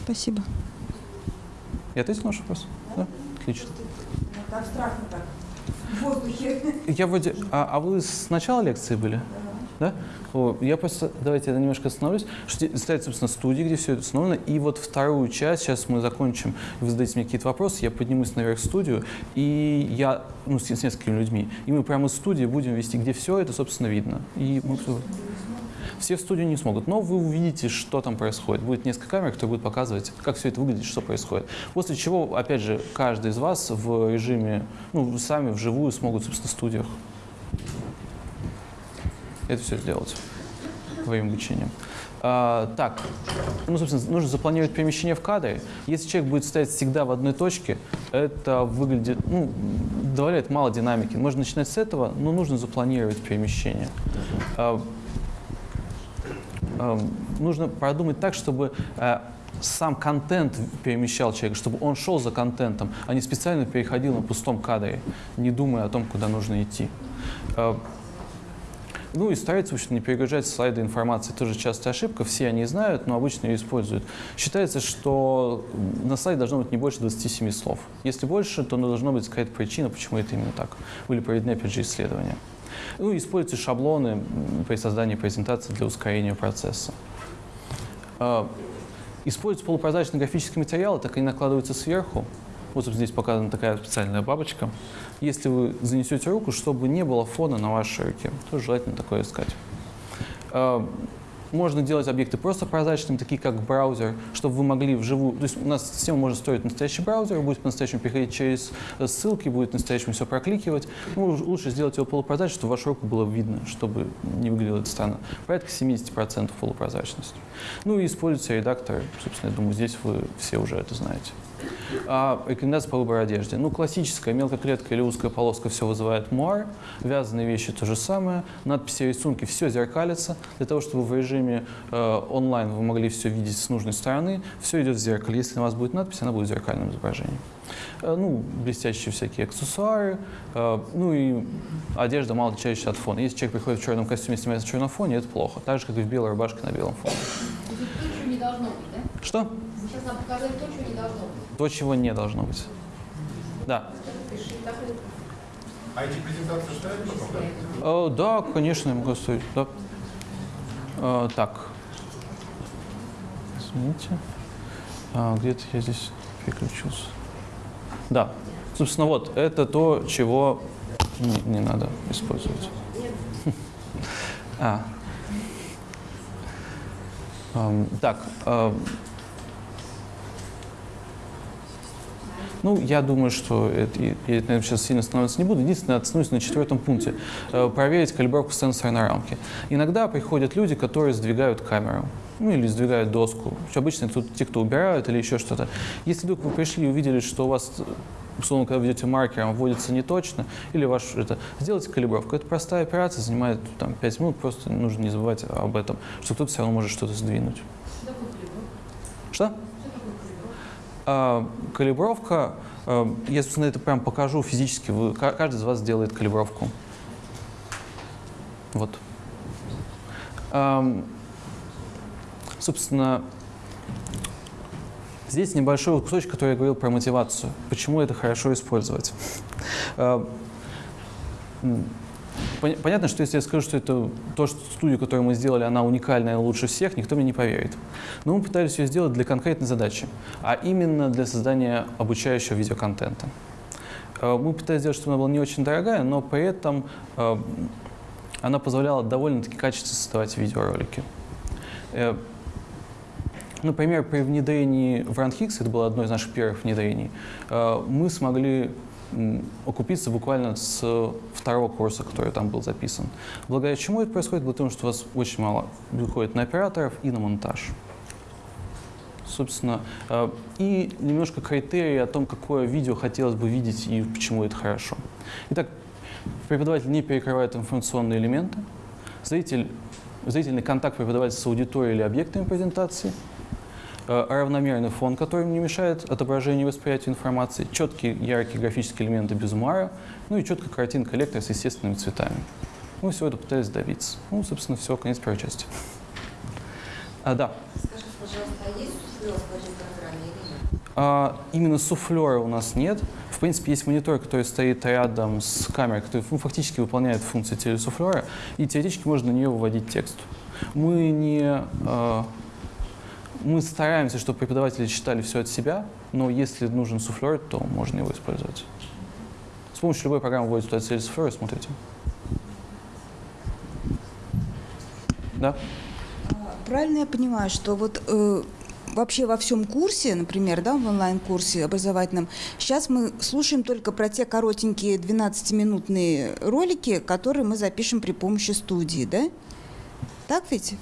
Спасибо.
Я ответил на ваш вопрос? Да? Отлично.
Это абстрактно так. В воздухе.
Я вроде... А, а вы с начала лекции были? Да? О, я просто, давайте я немножко остановлюсь. Что стоят, собственно, студии, где все это установлено. И вот вторую часть, сейчас мы закончим, вы задаете мне какие-то вопросы, я поднимусь наверх в студию, и я, ну, с, с несколькими людьми, и мы прямо из студии будем вести, где все это, собственно, видно. И мы все в студию не смогут, но вы увидите, что там происходит. Будет несколько камер, которые будут показывать, как все это выглядит, что происходит. После чего, опять же, каждый из вас в режиме, ну, сами вживую смогут, собственно, в студиях это все сделать во время обучения. А, так, ну, собственно, нужно запланировать перемещение в кадре. Если человек будет стоять всегда в одной точке, это выглядит, ну, добавляет мало динамики. Можно начинать с этого, но нужно запланировать перемещение. А, а, нужно продумать так, чтобы а, сам контент перемещал человека, чтобы он шел за контентом, а не специально переходил на пустом кадре, не думая о том, куда нужно идти. Ну и старайтесь, в общем, не перегружать слайды информации. Тоже частая ошибка, все они знают, но обычно ее используют. Считается, что на слайде должно быть не больше 27 слов. Если больше, то должна быть какая-то причина, почему это именно так. Были проведены, опять же, исследования. Ну, используйте шаблоны при создании презентации для ускорения процесса. А, используйте полупрозрачные графические материалы, так они накладываются сверху. Вот здесь показана такая специальная бабочка. Если вы занесете руку, чтобы не было фона на вашей руке, то желательно такое искать. А, можно делать объекты просто прозрачными, такие как браузер, чтобы вы могли вживую... То есть у нас система может строить настоящий браузер, будет по-настоящему переходить через ссылки, будет по-настоящему все прокликивать. Ну, лучше сделать его полупрозрачным, чтобы вашу руку было видно, чтобы не выглядело это странно. Порядка 70% полупрозрачности. Ну и используйте редактор. Собственно, я думаю, здесь вы все уже это знаете. А рекомендация по выбору одежды. Ну, классическая мелкая клетка или узкая полоска все вызывает муар. Вязаные вещи то же самое. Надписи, рисунки, все зеркалится. Для того, чтобы в режиме э, онлайн вы могли все видеть с нужной стороны, все идет в зеркале. Если у вас будет надпись, она будет в зеркальном изображении. Э, ну, блестящие всякие аксессуары. Э, ну и одежда мало отличающаяся от фона. Если человек приходит в черном костюме, снимается на черном фоне, это плохо. Так же, как и в белой рубашке на белом фоне.
То, чего не должно быть, да?
Что?
Сейчас нам показали то, чего не должно быть.
То, чего не должно быть. Да.
А эти презентации ставят потом, да?
Э, да, конечно, я могу оставить. Да. Э, так. Извините. А, Где-то я здесь переключился. Да. Собственно, вот, это то, чего не, не надо использовать. [laughs] А. Эм, Так. эм, Ну, я думаю, что это, я, наверное, сейчас сильно останавливаться не буду. Единственное, остановлюсь на четвертом пункте. Э, проверить калибровку сенсорной рамки. Иногда приходят люди, которые сдвигают камеру. Ну, или сдвигают доску. Обычно тут те, кто убирают или еще что-то. Если вдруг вы пришли и увидели, что у вас условно, когда ведете маркером, вводится не точно, или ваш это, сделайте калибровку. Это простая операция, занимает там, 5 минут, просто нужно не забывать об этом, что кто-то все равно может что-то сдвинуть. Что? А, калибровка, а, я, собственно, это прям покажу физически. Вы, ка- каждый из вас делает калибровку. Вот. Собственно, здесь небольшой кусочек, который я говорил про мотивацию. Почему это хорошо использовать? Понятно, что если я скажу, что это то, что студию, которую мы сделали, она уникальная, лучше всех, никто мне не поверит. Но мы пытались ее сделать для конкретной задачи, а именно для создания обучающего видеоконтента. Э, Мы пытались сделать, чтобы она была не очень дорогая, но при этом э, она позволяла довольно-таки качественно создавать видеоролики. Э, Например, при внедрении в RunHix, это было одно из наших первых внедрений, мы смогли окупиться буквально с второго курса, который там был записан. Благодаря чему это происходит? Потому что у вас очень мало выходит на операторов и на монтаж. Собственно, э, и немножко критерии о том, какое видео хотелось бы видеть и почему это хорошо. Итак, преподаватель не перекрывает информационные элементы. Зритель, зрительный контакт преподавателя с аудиторией или объектами презентации – равномерный фон, который не мешает отображению и восприятию информации, четкие яркие графические элементы без умара, ну и четкая картинка лектора с естественными цветами. Мы всего это пытались добиться. Ну, собственно, все, конец первой части. А, да.
Скажите, пожалуйста, а есть суфлер в вашей программе или нет?
А, именно суфлера у нас нет. В принципе, есть монитор, который стоит рядом с камерой, который ну, фактически выполняет функции телесуфлера, и теоретически можно на нее выводить текст. Мы не... а, мы стараемся, чтобы преподаватели читали все от себя, но если нужен суфлер, то можно его использовать. С помощью любой программы вводите туда телесуфлер и смотрите. Да?
Правильно я понимаю, что вот э, вообще во всем курсе, например, да, в онлайн-курсе образовательном, сейчас мы слушаем только про те коротенькие 12-минутные ролики, которые мы запишем при помощи студии, да? Так ведь?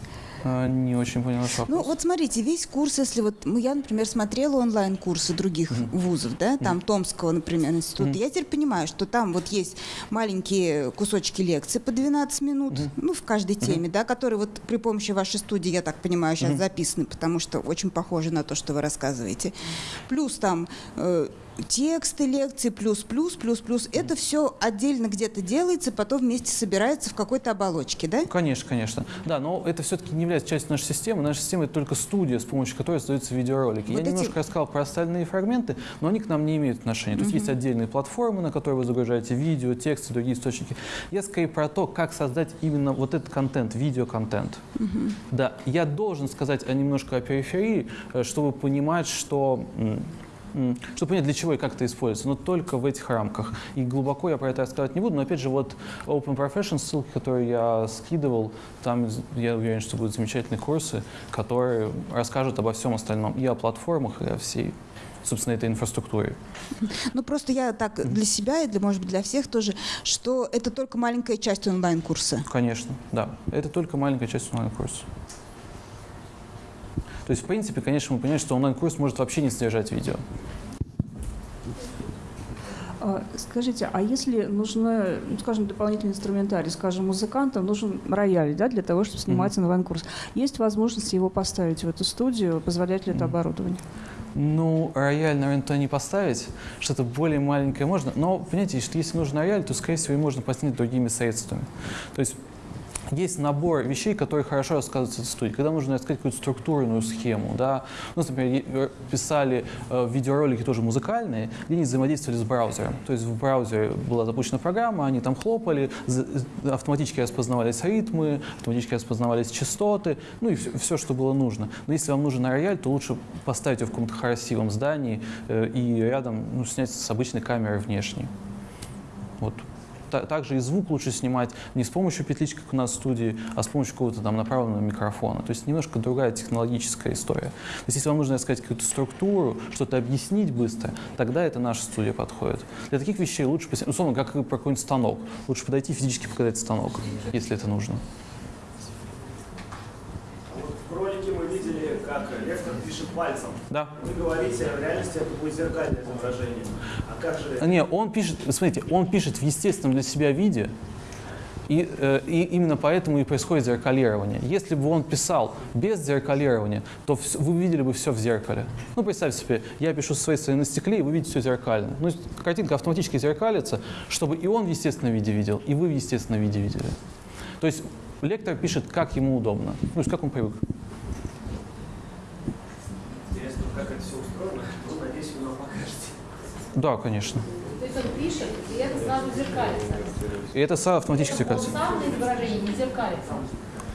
А, не очень понял ваш вопрос.
Ну, вот смотрите, весь курс, если вот ну, я, например, смотрела онлайн-курсы других вузов, да, там Томского, например, института, я теперь понимаю, что там вот есть маленькие кусочки лекций по 12 минут, ну, в каждой теме, да, которые вот при помощи вашей студии, я так понимаю, сейчас записаны, потому что очень похоже на то, что вы рассказываете. Плюс там э, тексты лекции, плюс, плюс, плюс, плюс. Это все отдельно где-то делается, потом вместе собирается в какой-то оболочке, да?
Конечно, конечно. Да, но это все-таки не является частью нашей системы. Наша система — это только студия, с помощью которой создаются видеоролики.
Вот
Я
эти-
немножко рассказал про остальные фрагменты, но они к нам не имеют отношения. То есть есть отдельные платформы, на которые вы загружаете видео, тексты, другие источники. Я скорее про то, как создать именно вот этот контент, видеоконтент. Да, я должен сказать немножко о периферии, э, чтобы понимать, что чтобы понять, для чего и как это используется, но только в этих рамках. И глубоко я про это рассказывать не буду, но опять же, вот Open Profession, ссылки, которые я скидывал, там я уверен, что будут замечательные курсы, которые расскажут обо всем остальном, и о платформах, и о всей, собственно, этой инфраструктуре.
Ну, просто я так для себя и, для, может быть, для всех тоже, что это только маленькая часть онлайн-курса.
Конечно, да. Это только маленькая часть онлайн-курса. То есть, в принципе, конечно, мы понимаем, что онлайн-курс может вообще не содержать видео.
А, Скажите, а если нужно, ну, скажем, дополнительный инструментарий, скажем, музыкантам нужен рояль, да, для того, чтобы снимать онлайн-курс, есть возможность его поставить в эту студию, позволяет ли это
Мгм.
оборудование?
Ну, рояль, наверное, то не поставить, что-то более маленькое можно. Но, понимаете, если нужен рояль, то, скорее всего, и можно поставить другими средствами. То есть есть набор вещей, которые хорошо рассказываются в студии. Когда нужно рассказать какую-то структурную схему, да, у например, э, писали э, видеоролики тоже музыкальные, где они взаимодействовали с браузером. То есть в браузере была запущена программа, они там хлопали, автоматически распознавались ритмы, автоматически распознавались частоты, ну и все, что было нужно. Но если вам нужен рояль, то лучше поставить его в каком-то красивом здании э, и рядом ну, снять с обычной камеры внешней. Вот. Та- Также и звук лучше снимать не с помощью петлички, как у нас в студии, а с помощью какого-то там направленного микрофона. То есть немножко другая технологическая история. То есть если вам нужно рассказать какую-то структуру, что-то объяснить быстро, тогда это наша студия подходит. Для таких вещей лучше, условно, как про какой-нибудь станок, лучше подойти и физически показать станок, если это нужно.
В ролике мы видели, как лектор пишет пальцем.
Да.
Вы говорите, в реальности это будет зеркальное изображение. А как же...
Не, он пишет, смотрите, он пишет в естественном для себя виде, и, э, и именно поэтому и происходит зеркалирование. Если бы он писал без зеркалирования, то вы видели бы все в зеркале. Ну, представьте себе, я пишу со своей стороны на стекле, и вы видите все зеркально. Ну, картинка автоматически зеркалится, чтобы и он в естественном виде видел, и вы в естественном виде видели. То есть лектор пишет, как ему удобно, ну, то есть как он привык.
Как это все устроено. Ну, надеюсь, вы нам покажете.
Да, конечно.
То есть он пишет, и это сразу зеркалится.
И это сам автоматически
Он
зеркалится.
сам на изображении не зеркалится.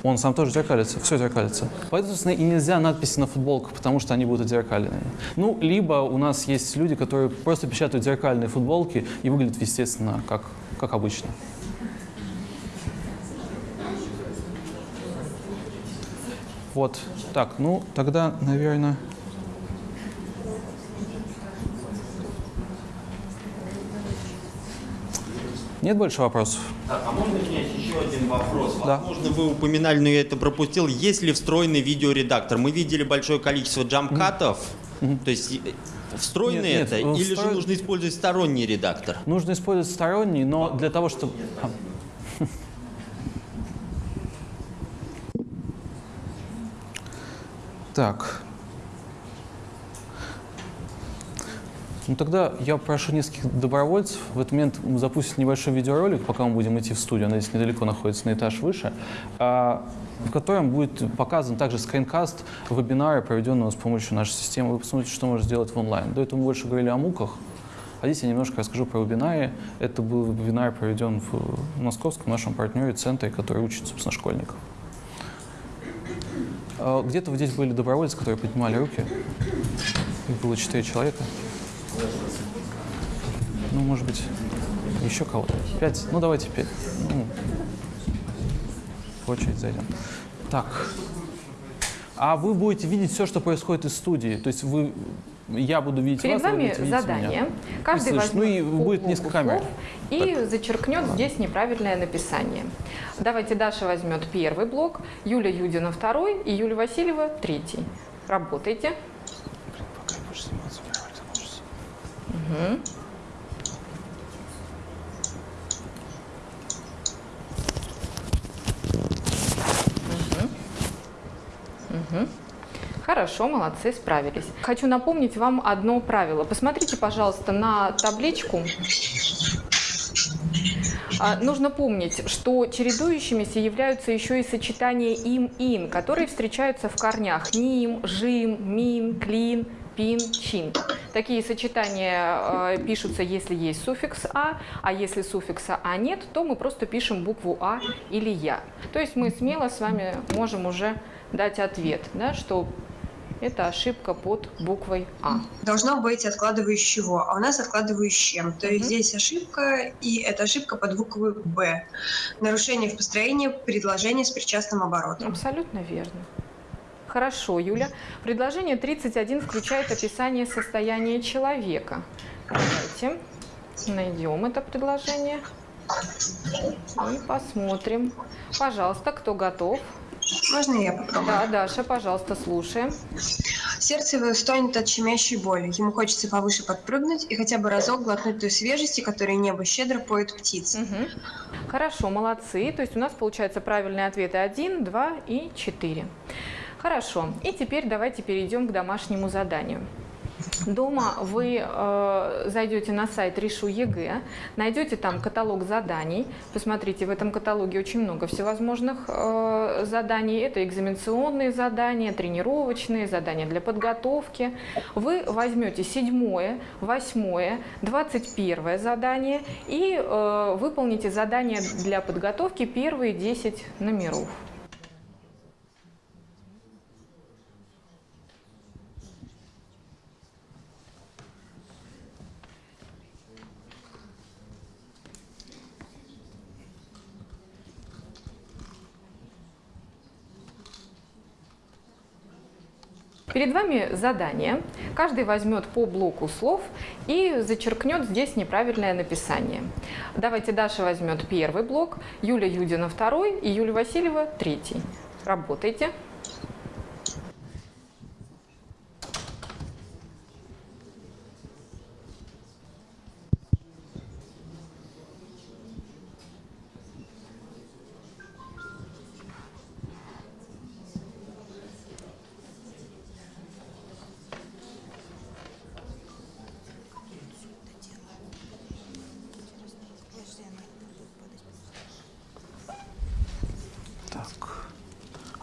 Он сам тоже зеркалится, все зеркалится. Поэтому, собственно, и нельзя надписи на футболках, потому что они будут отзеркаленными. Ну, либо у нас есть люди, которые просто печатают зеркальные футболки и выглядят, естественно, как, как обычно. Вот, так, ну, тогда, наверное... Нет больше вопросов?
Так, а можно снять еще один вопрос?
Да.
Возможно, вы упоминали, но я это пропустил. Есть ли встроенный видеоредактор? Мы видели большое количество джамкатов. То есть э, встроенный
Нет, нет,
это?
он
Или же нужно использовать сторонний редактор?
Нужно использовать сторонний, но для того, чтобы... А. [laughs] Так. Ну тогда я прошу нескольких добровольцев. В этот момент мы запустим небольшой видеоролик, пока мы будем идти в студию. Она здесь недалеко находится, на этаж выше. а, в котором будет показан также скринкаст вебинара, проведенного с помощью нашей системы. Вы посмотрите, что можно сделать в онлайн. До этого мы больше говорили о муках. А здесь я немножко расскажу про вебинары. Это был вебинар, проведен в московском нашем партнере, центре, который учит, собственно, школьников. А, Где-то здесь были добровольцы, которые поднимали руки. Их было четыре человека. Ну, может быть, еще кого-то. Пять? Ну, давайте пять. Ну, в очередь зайдем. Так. А вы будете видеть все, что происходит из студии. То есть вы, я буду видеть
Перед
вас, вы
вами
будете видеть
задание.
меня.
Каждый
слышно. Ну
возьмет
и будет несколько камер.
и зачеркнет здесь неправильное написание. Давайте Даша возьмет первый блок, Юля Юдина второй и Юлия Васильева третий. Работайте.
Пока я буду сниматься, первый
Мгм. Хорошо, молодцы, справились. Хочу напомнить вам одно правило. Посмотрите, пожалуйста, на табличку. А, Нужно помнить, что чередующимися являются еще и сочетания им-ин, которые встречаются в корнях ним, жим, мин, клин, пин, чин. Такие сочетания э, пишутся, если есть суффикс «а», а если суффикса «а» нет, то мы просто пишем букву «а» или «я». То есть мы смело с вами можем уже дать ответ, да, что это ошибка под буквой «а».
Должно быть откладывающего, а у нас откладывающим. То есть здесь ошибка, и это ошибка под буквой «б». Нарушение в построении предложения с причастным оборотом.
Абсолютно верно. Хорошо, Юля. Предложение 31 включает описание состояния человека. Давайте найдем это предложение и посмотрим. Пожалуйста, кто готов?
Можно я попробую?
Да, Даша, пожалуйста, слушаем.
Сердце его стонет от щемящей боли. Ему хочется повыше подпрыгнуть и хотя бы разок глотнуть той свежести, которой небо щедро поет птиц.
Хорошо, молодцы. То есть у нас получается правильные ответы 1, 2 и 4. Хорошо. И теперь давайте перейдем к домашнему заданию. Дома вы э, зайдете на сайт Решу ЕГЭ, найдете там каталог заданий. Посмотрите, в этом каталоге очень много всевозможных э, заданий. Это экзаменационные задания, тренировочные, задания для подготовки. Вы возьмете седьмое, восьмое, двадцать первое задание и э, выполните задания для подготовки первые 10 номеров. Перед вами задание. Каждый возьмет по блоку слов и зачеркнет здесь неправильное написание. Давайте Даша возьмет первый блок, Юля Юдина второй и Юлия Васильева третий. Работайте.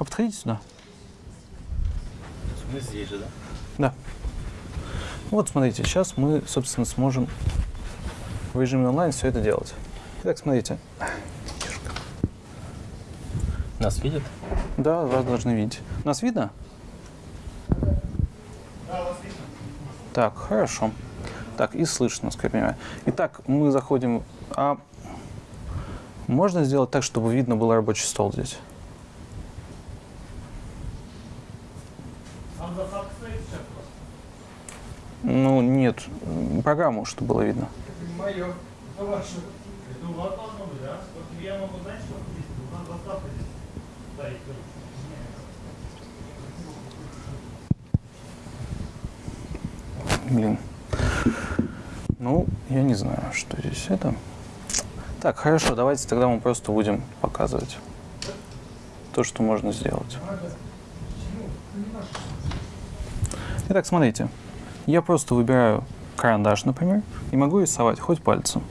А подходите сюда.
Мы здесь же, да?
Да. Вот смотрите, сейчас мы, собственно, сможем в режиме онлайн все это делать. Итак, смотрите.
Нас видят?
Да, вас должны видеть. Нас видно? Так, хорошо. Так, и слышно, насколько я понимаю. Итак, мы заходим. А можно сделать так, чтобы видно был рабочий стол здесь?
Там засадка стоит сейчас просто.
Ну, нет, программу, чтобы было видно.
Мое, это ваше. Это у вас должно быть, да? Вот я могу знать, что здесь, у нас заставка здесь стоит.
Блин. Ну, я не знаю, что здесь это. Так, хорошо, давайте тогда мы просто будем показывать то, что можно сделать. Итак, смотрите. Я просто выбираю карандаш, например, и могу рисовать хоть пальцем.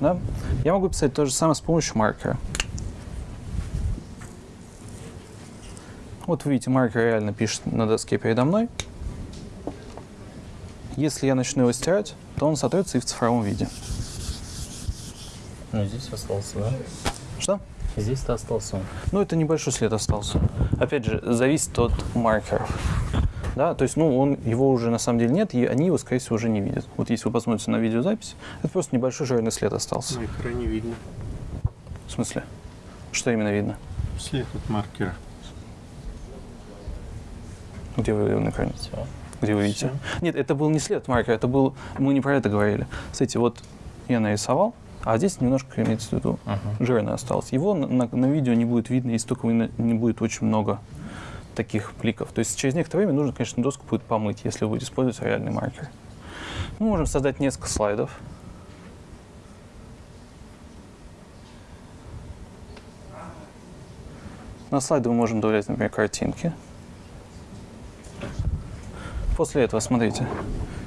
Да? Я могу писать то же самое с помощью маркера. Вот вы видите, маркер реально пишет на доске передо мной. Если я начну его стирать, то он сотрется и в цифровом виде.
Ну, здесь остался, да?
Что?
Здесь-то остался он.
Ну, это небольшой след остался. Опять же, зависит от маркеров. Да, то есть, ну, он, его уже на самом деле нет, и они его, скорее всего, уже не видят. Вот если вы посмотрите на видеозапись, это просто небольшой жирный след остался.
На экране видно.
В смысле? Что именно видно?
След от маркера.
Где вы его на экране? Где вы видите? Нет, это был не след от маркера, это был... Мы не про это говорили. Смотрите, вот я нарисовал, а здесь немножко, имеется в виду, жирно осталось. Его на, на- на видео не будет видно, если только не не будет очень много таких бликов. То есть через некоторое время нужно, конечно, доску будет помыть, если вы будете использовать реальный маркер. Мы можем создать несколько слайдов. На слайды мы можем добавлять, например, картинки. После этого, смотрите,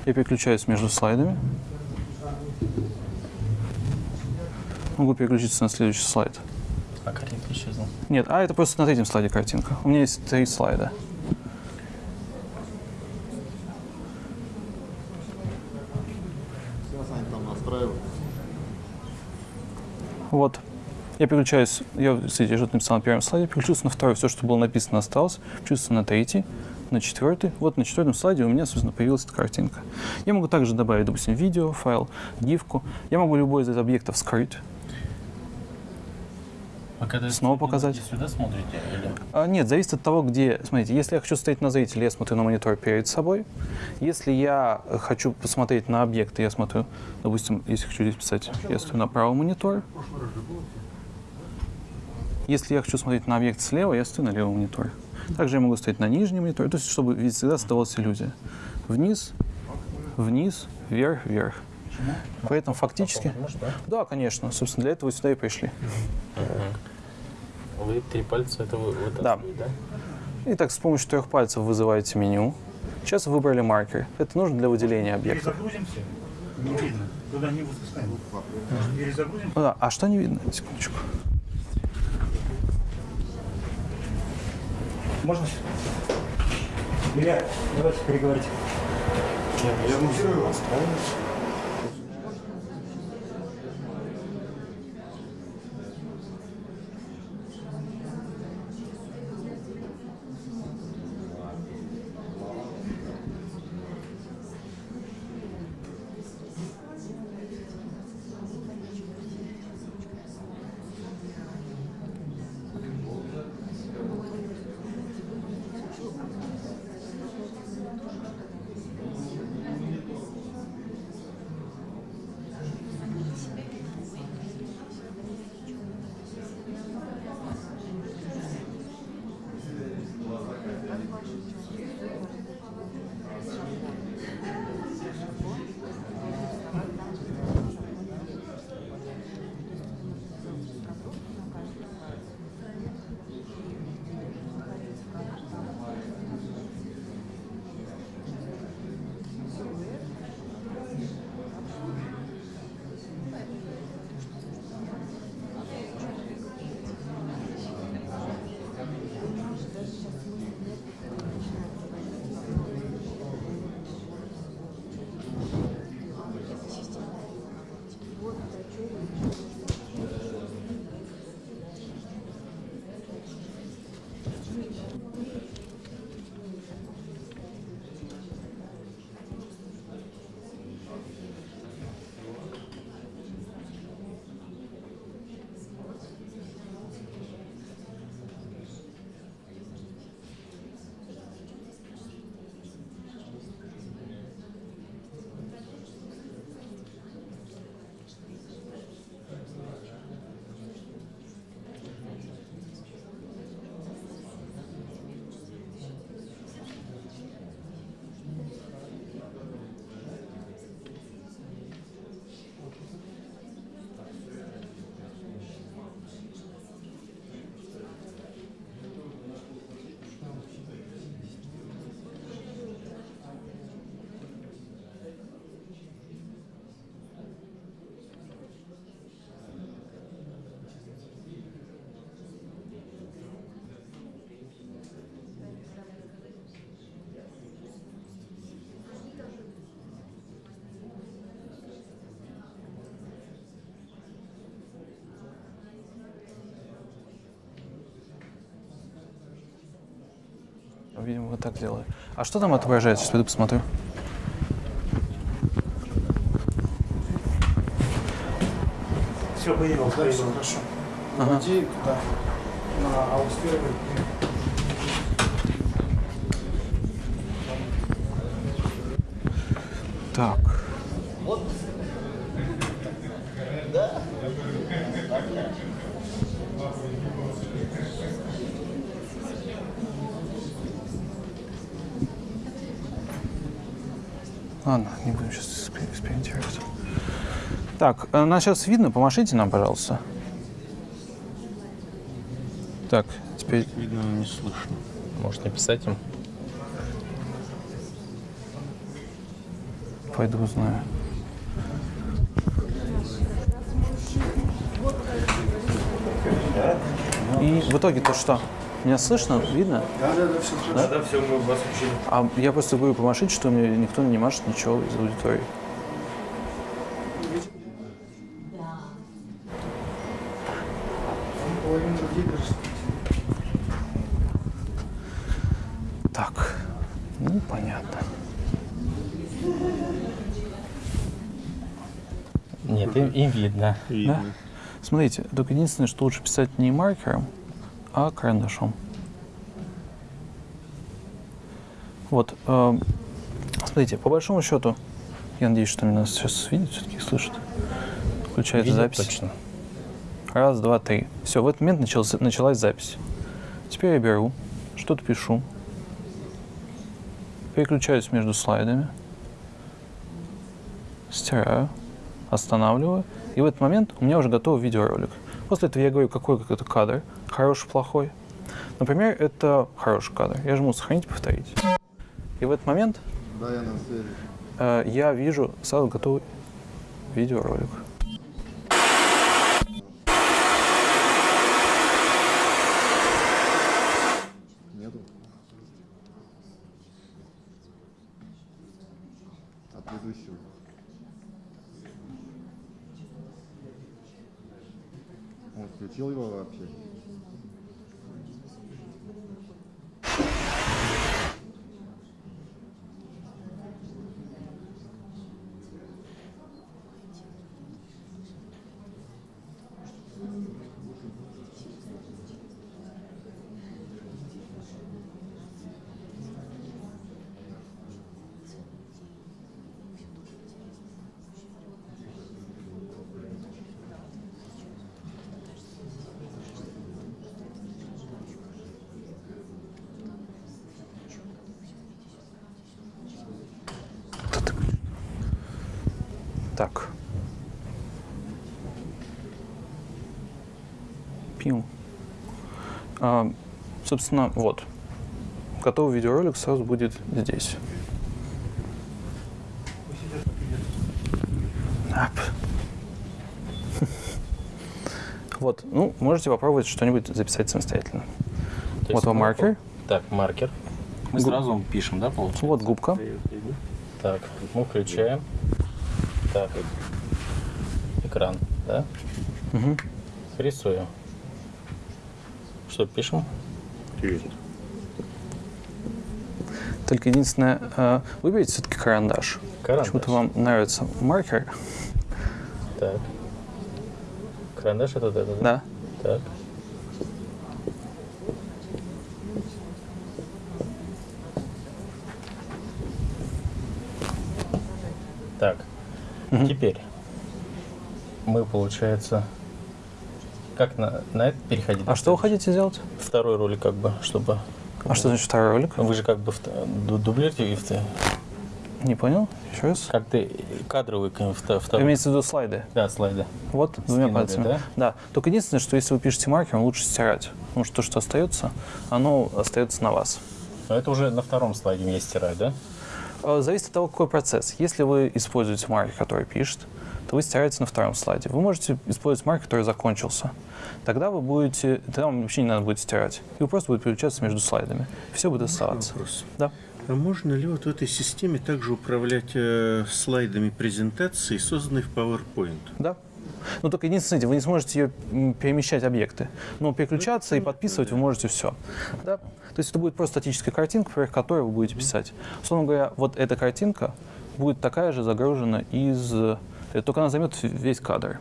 я переключаюсь между слайдами. Могу переключиться на следующий слайд.
А картинка исчезла.
Нет, а это просто на третьем слайде картинка. У меня есть три слайда.
Сейчас они там настраивают.
Вот. Я переключаюсь, я, кстати, что-то написал на первом слайде, переключился на второй, все, что было написано, осталось, переключился на третий, на четвертый. Вот на четвертом слайде у меня, собственно, появилась эта картинка. Я могу также добавить, допустим, видео, файл, гифку. Я могу любой из объектов скрыть.
Когда
Снова показать.
сюда смотрите? Или...
А, нет, зависит от того, где. Смотрите, если я хочу смотреть на зрителя, я смотрю на монитор перед собой. Если я хочу посмотреть на объекты, я смотрю, допустим, если хочу здесь писать, я смотрю на правый монитор. Если я хочу смотреть на объект слева, я стою на левом мониторе. Также я могу стоять на нижнем мониторе, то есть чтобы всегда создавалась иллюзия. Вниз, вниз, вверх, вверх. Поэтому фактически... Да, конечно. Собственно, для этого сюда и пришли.
Вы три пальца, это вы вот
Да.
да?
Итак, с помощью трех пальцев вызываете меню. Сейчас вы выбрали маркер. Это нужно для выделения объекта.
Перезагрузимся. Не видно. Туда не выпускаем. Перезагрузим.
Ну да, а что не видно? Секундочку.
Можно? Илья, давайте переговорите. Я музирую вас, правильно?
Видимо, вот так делаю. А что там отображается? Сейчас пойду посмотрю.
Все, появилось, появилось.
Хорошо.
Ага.
Вводи туда на аусферу.
Так. Ладно, не будем сейчас экспериментировать. Так, э, нас сейчас видно? Помашите нам, пожалуйста. Так, теперь...
Видно, но не слышно. Может написать им?
пойду узнаю. И в итоге то что? Меня слышно? Видно?
Да, да, да, все
Да?
Да, все, мы вас учили.
А я просто говорю помашить, что мне никто не машет ничего из аудитории. Так, ну понятно.
Нет, им видно.
Да? Смотрите, только единственное, что лучше писать не маркером, а карандашом. Вот, эм, смотрите, по большому счету, я надеюсь, что меня сейчас видят, все-таки слышат. Включается
Видят
запись.
точно.
Раз, два, три. Все, в этот момент начался, началась запись. Теперь я беру, что-то пишу, переключаюсь между слайдами, стираю, останавливаю, и в этот момент у меня уже готов видеоролик. После этого я говорю, какой какой-то кадр, хороший, плохой. Например, это хороший кадр. Я жму «Сохранить», «Повторить». И в этот момент
Да, я на связи.
э, я вижу сразу готовый видеоролик.
Нету? От предыдущего. Он включил его вообще?
Так. Пил. А, собственно, вот. Готовый видеоролик сразу будет здесь. [laughs] Вот, ну, можете попробовать что-нибудь записать самостоятельно.
То
Вот вам маркер.
Так, маркер. Мы
Губ-
сразу пишем, да, получается?
Вот губка.
Так, мы включаем. Так, экран, да?
Мгм.
Рисуем. Что пишем?
Только единственное, э, выберите все-таки карандаш.
Карандаш.
Почему-то вам нравится маркер.
Так. Карандаш это это,
Да.
Так. Так. Теперь мы, получается, как на, на это переходить?
А что вы хотите сделать?
Второй ролик, как бы, чтобы.
А что значит второй ролик?
Вы же как бы в- ду- дублируете в
Не понял? Еще раз.
Как ты кадровый второй.
имеете в виду слайды?
Да, слайды.
Вот, двумя
Скинули,
пальцами.
да?
Только единственное, что если вы пишете маркером, лучше стирать. Потому что то, что остается, оно остается на вас.
Но это уже на втором слайде мне стирать, да?
Э, Зависит от того, какой процесс. Если вы используете маркер, который пишет, то вы стираете на втором слайде. Вы можете использовать маркер, который закончился. Тогда вы будете, тогда вам вообще не надо будет стирать. И вы просто будете переключаться между слайдами. Все будет оставаться.
Вопрос.
Да.
А можно ли вот в этой системе также управлять э, слайдами презентации, созданной в PowerPoint?
Да. Но только единственное, вы не сможете ее перемещать объекты. Но переключаться и подписывать вы можете все. Да? То есть это будет просто статическая картинка, поверх которой вы будете писать. Условно говоря, вот эта картинка будет такая же загружена из... Только она займет весь кадр.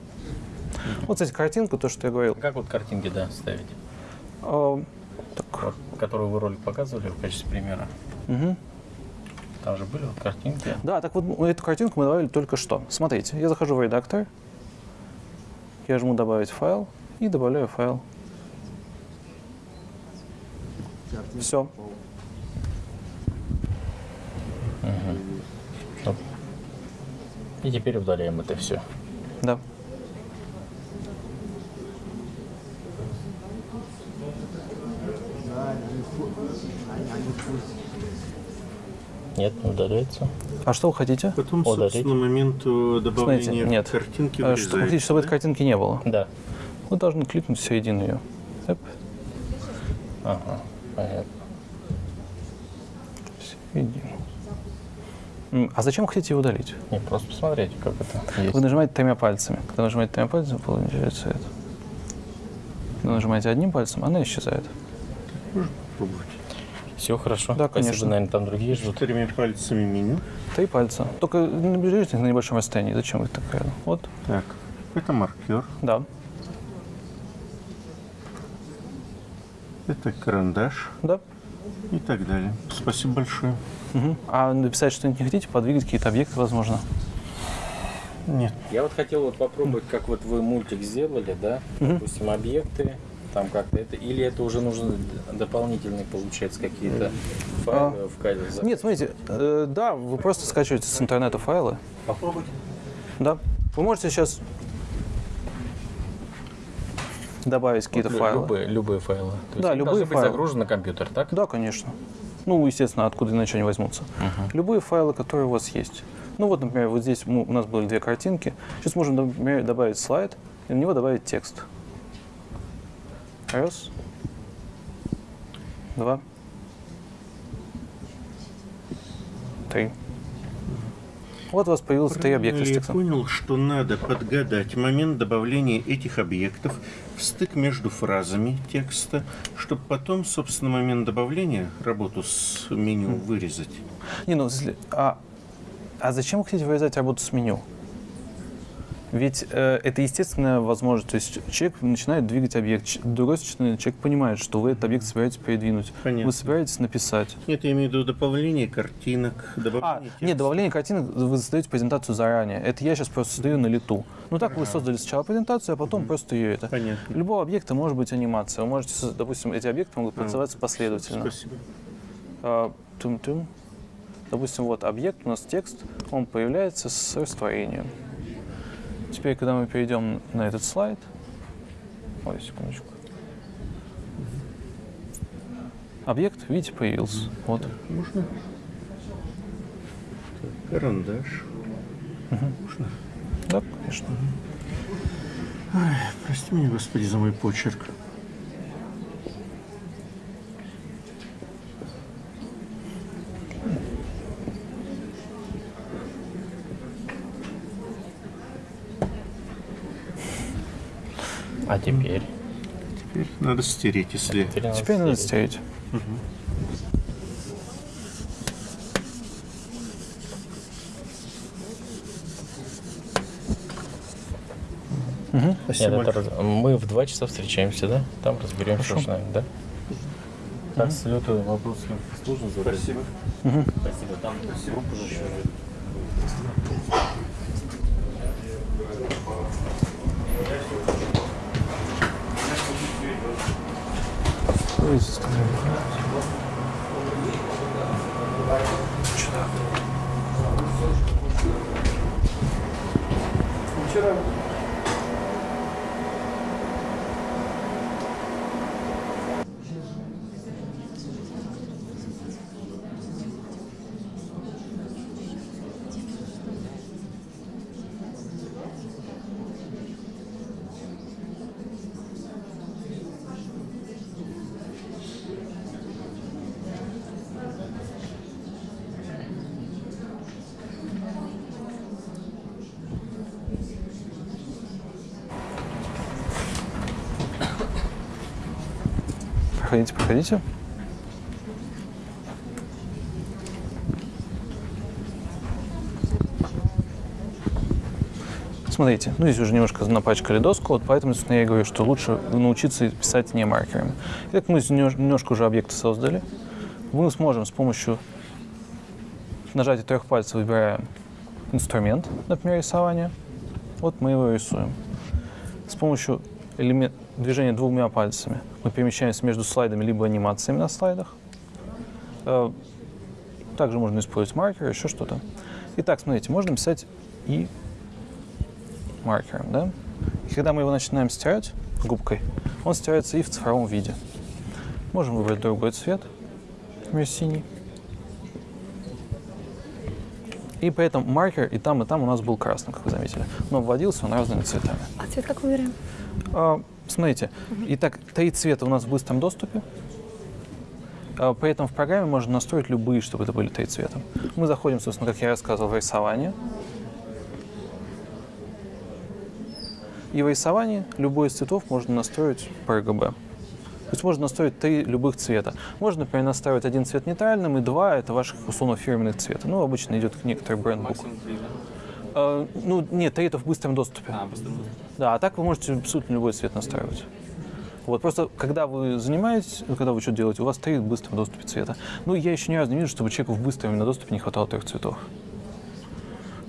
Вот, кстати, картинка, то, что я говорил.
Как вот картинки, да, ставить?
А,
Вот, которую вы ролик показывали в качестве примера.
Мгм.
Там же были вот картинки.
Да, так вот ну, эту картинку мы добавили только что. Смотрите, я захожу в редактор, я жму «Добавить файл» и добавляю файл. Все.
И теперь удаляем это все.
Да.
Нет, не удаляется.
А что вы хотите?
Потом,
Удалить.
собственно, момент э, добавления
Смотрите, нет.
картинки
Э, Что вы хотите, чтобы этой картинки не было?
Да.
Вы должны кликнуть в середину ее. Эп,
Ага, понятно.
середину. А зачем вы хотите ее удалить?
Не, просто посмотрите, как это есть.
Вы нажимаете тремя пальцами. Когда нажимаете тремя пальцами, получается это. Когда нажимаете одним пальцем, она исчезает.
Пробовать.
Все хорошо.
Да,
Спасибо,
конечно.
наверное, там другие ждут.
Тремя пальцами меню.
Три пальца. Только наберите их на небольшом расстоянии. Зачем их так рядом? Вот.
Так, это маркер,
Да.
это карандаш
Да.
И так далее. Спасибо большое.
Мгм. А написать что-нибудь не хотите? Подвигать какие-то объекты, возможно?
Нет.
Я вот хотел вот попробовать, как вот вы мультик сделали, да?
Мгм.
Допустим, объекты, там как-то это, или это уже нужно дополнительные, получается, какие-то файлы в кайде?
Нет, смотрите, э, да, вы просто скачиваете с интернета файлы.
Попробуйте.
Да. Вы можете сейчас добавить какие-то
Вот
файлы.
Любые, любые файлы. То есть
Да,
они
любые файлы.
быть загружены на компьютер, так?
Да, конечно. Ну, естественно, откуда иначе они возьмутся. Любые файлы, которые у вас есть. Ну вот, например, вот здесь мы- у нас были две картинки. Сейчас можем, например, добавить слайд и на него добавить текст. Раз. Два. Три. Вот у вас появилось три объекта с
Я
текстом.
понял, что надо подгадать момент добавления этих объектов стык между фразами текста, чтобы потом, собственно, момент добавления, работу с меню вырезать.
Не, ну, а, а зачем хотите вырезать работу с меню? Ведь э, это естественная возможность. То есть человек начинает двигать объект. Другой человек понимает, что вы этот объект собираетесь передвинуть.
Понятно.
Вы собираетесь написать.
Нет, я имею в виду добавление картинок,
А,
добавление
нет, добавление картинок, вы создаете презентацию заранее. Это я сейчас просто создаю на лету. Ну так вы создали сначала презентацию, а потом просто ее это.
Понятно.
Любого объекта может быть анимация. Вы можете, допустим, эти объекты могут
А,
называться последовательно.
Спасибо.
А, тум-тум. Допустим, вот объект, у нас текст, он появляется с растворением. Теперь, когда мы перейдем на этот слайд, ой, секундочку. Объект, видите, появился. Вот.
Можно? Карандаш. Можно?
Да, конечно.
Ай, прости меня, Господи, за мой почерк.
А теперь?
Теперь надо стереть, если...
Теперь надо стереть.
Мгм.
Мгм.
Спасибо
Нет, это раз- Мы в два часа встречаемся, да? Там разберемся
Хорошо.
уж, наверное, да? Так, салютую. Вопрос сложно задать?
Спасибо.
Мгм.
Спасибо. Там группа еще.
Ой, скажи.
Вчера
Проходите, проходите. Смотрите, ну здесь уже немножко напачкали доску, вот поэтому собственно, я говорю, что лучше научиться писать не маркерами. Итак, мы здесь немнож- немножко уже объекты создали. Мы сможем с помощью нажатия трех пальцев выбираем инструмент, например, рисование. Вот мы его рисуем. С помощью элемент, движения двумя пальцами мы перемещаемся между слайдами либо анимациями на слайдах. Э, Также можно использовать маркер, еще что-то. Итак, смотрите, можно писать и маркером, да? И когда мы его начинаем стирать губкой, он стирается и в цифровом виде. Можем выбрать другой цвет, например, синий. И поэтому маркер и там, и там у нас был красным, как вы заметили. Но вводился он разными цветами.
А цвет как выбираем?
Смотрите, итак, три цвета у нас в быстром доступе. А, При этом в программе можно настроить любые, чтобы это были три цвета. Мы заходим, собственно, как я рассказывал, в рисование. И в рисовании любой из цветов можно настроить по RGB. То есть можно настроить три любых цвета. Можно, например, настроить один цвет нейтральным, и два — это ваших, условно, фирменных цвета. Ну, обычно идет некоторый брендбук. А, ну, нет, это в быстром доступе. Да, а так вы можете абсолютно любой цвет настраивать. Вот, просто когда вы занимаетесь, когда вы что делаете, у вас три в быстром доступе цвета. Ну, я еще ни разу не вижу, чтобы человеку в быстром именно доступе не хватало трех цветов.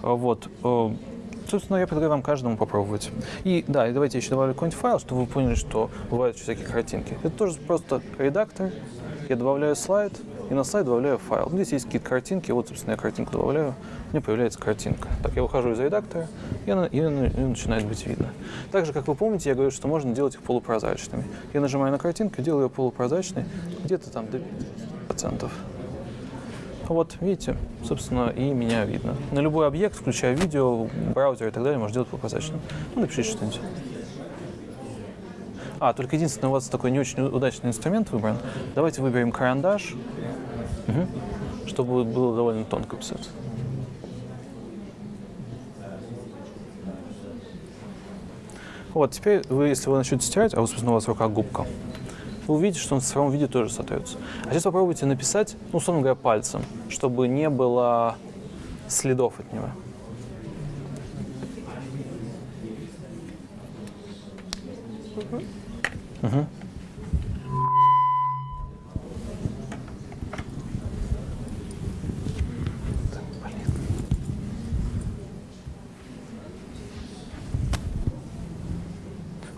А, Вот. э, Собственно, я предлагаю вам каждому попробовать. И да, и давайте я еще добавлю какой-нибудь файл, чтобы вы поняли, что бывают всякие картинки. Это тоже просто редактор. Я добавляю слайд, и на слайд добавляю файл. Здесь есть какие-то картинки, вот, собственно, я картинку добавляю, у меня появляется картинка. Так, я выхожу из редактора, и, она, и, и начинает быть видно. Также, как вы помните, я говорю, что можно делать их полупрозрачными. Я нажимаю на картинку, делаю ее полупрозрачной, где-то там до 5%. Вот, видите, собственно, и меня видно. На любой объект, включая видео, браузер и так далее, можно делать полупрозрачным. Ну, напишите что-нибудь. А, только единственное, у вас такой не очень удачный инструмент выбран. Давайте выберем карандаш, Мгм. чтобы было довольно тонко писать. Вот, теперь вы, если вы начнете стирать, а, вот, собственно, у вас в руках губка, вы увидите, что он в цифровом виде тоже сотрется. А сейчас попробуйте написать, ну, условно говоря, пальцем, чтобы не было следов от него. Мгм.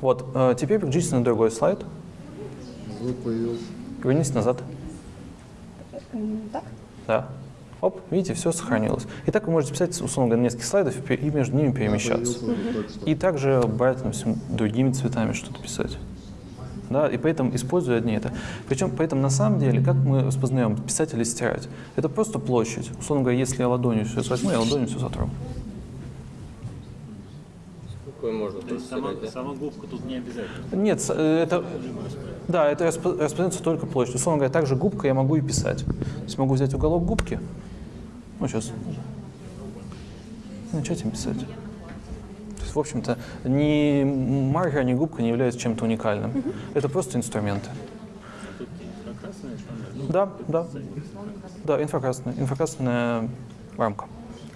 Вот, э, теперь переключитесь на другой слайд.
Звук появился.
Вернитесь назад.
Так?
Да. Оп, видите, все сохранилось. И так вы можете писать, условно говоря, несколько слайдов и между ними перемещаться. И также брать, допустим, другими цветами что-то писать. Да, и поэтому используя одни это. Причем, поэтому на самом деле, как мы распознаем писать или стирать? Это просто площадь. Условно говоря, если я ладонью все возьму, я ладонью все сотру.
Какой можно
То есть сама, сама губка тут не обязательно.
Нет, э, это, да, это распо- распознается только площадь. Условно говоря, также губка я могу и писать. То есть могу взять уголок губки, ну сейчас, начать им писать. Есть, в общем-то, ни маркер, ни губка не являются чем-то уникальным. Это просто инструменты. Да, да. Да, инфракрасная, инфракрасная рамка.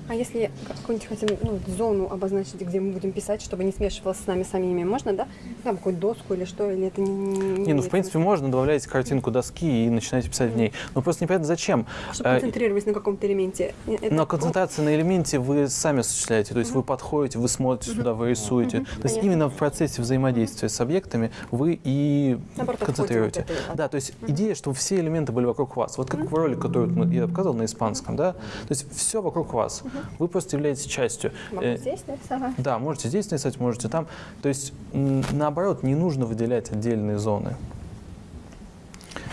А если какую-нибудь хотим ну, зону обозначить, где мы будем писать, чтобы не смешивалось с нами самими, можно, да? Там какую-то доску или что, или это не... Не,
Не, ну в принципе можно, добавляете картинку доски и начинаете писать в ней. Но просто непонятно зачем.
Чтобы
Э,
концентрироваться на каком-то элементе. Это-
Но концентрация на элементе вы сами осуществляете, то есть вы подходите, вы смотрите сюда, вы рисуете. То есть
понятно.
именно в процессе взаимодействия с объектами вы и
Наоборот,
концентрируете.
отходим от этого.
Да, то есть идея, что все элементы были вокруг вас. Вот как в ролике, который вот я показывал на испанском, да? То есть все вокруг вас. Вы просто являетесь частью.
Могу
Э,
здесь нарисовать?
да, можете здесь нарисовать, можете там. То есть, наоборот, не нужно выделять отдельные зоны.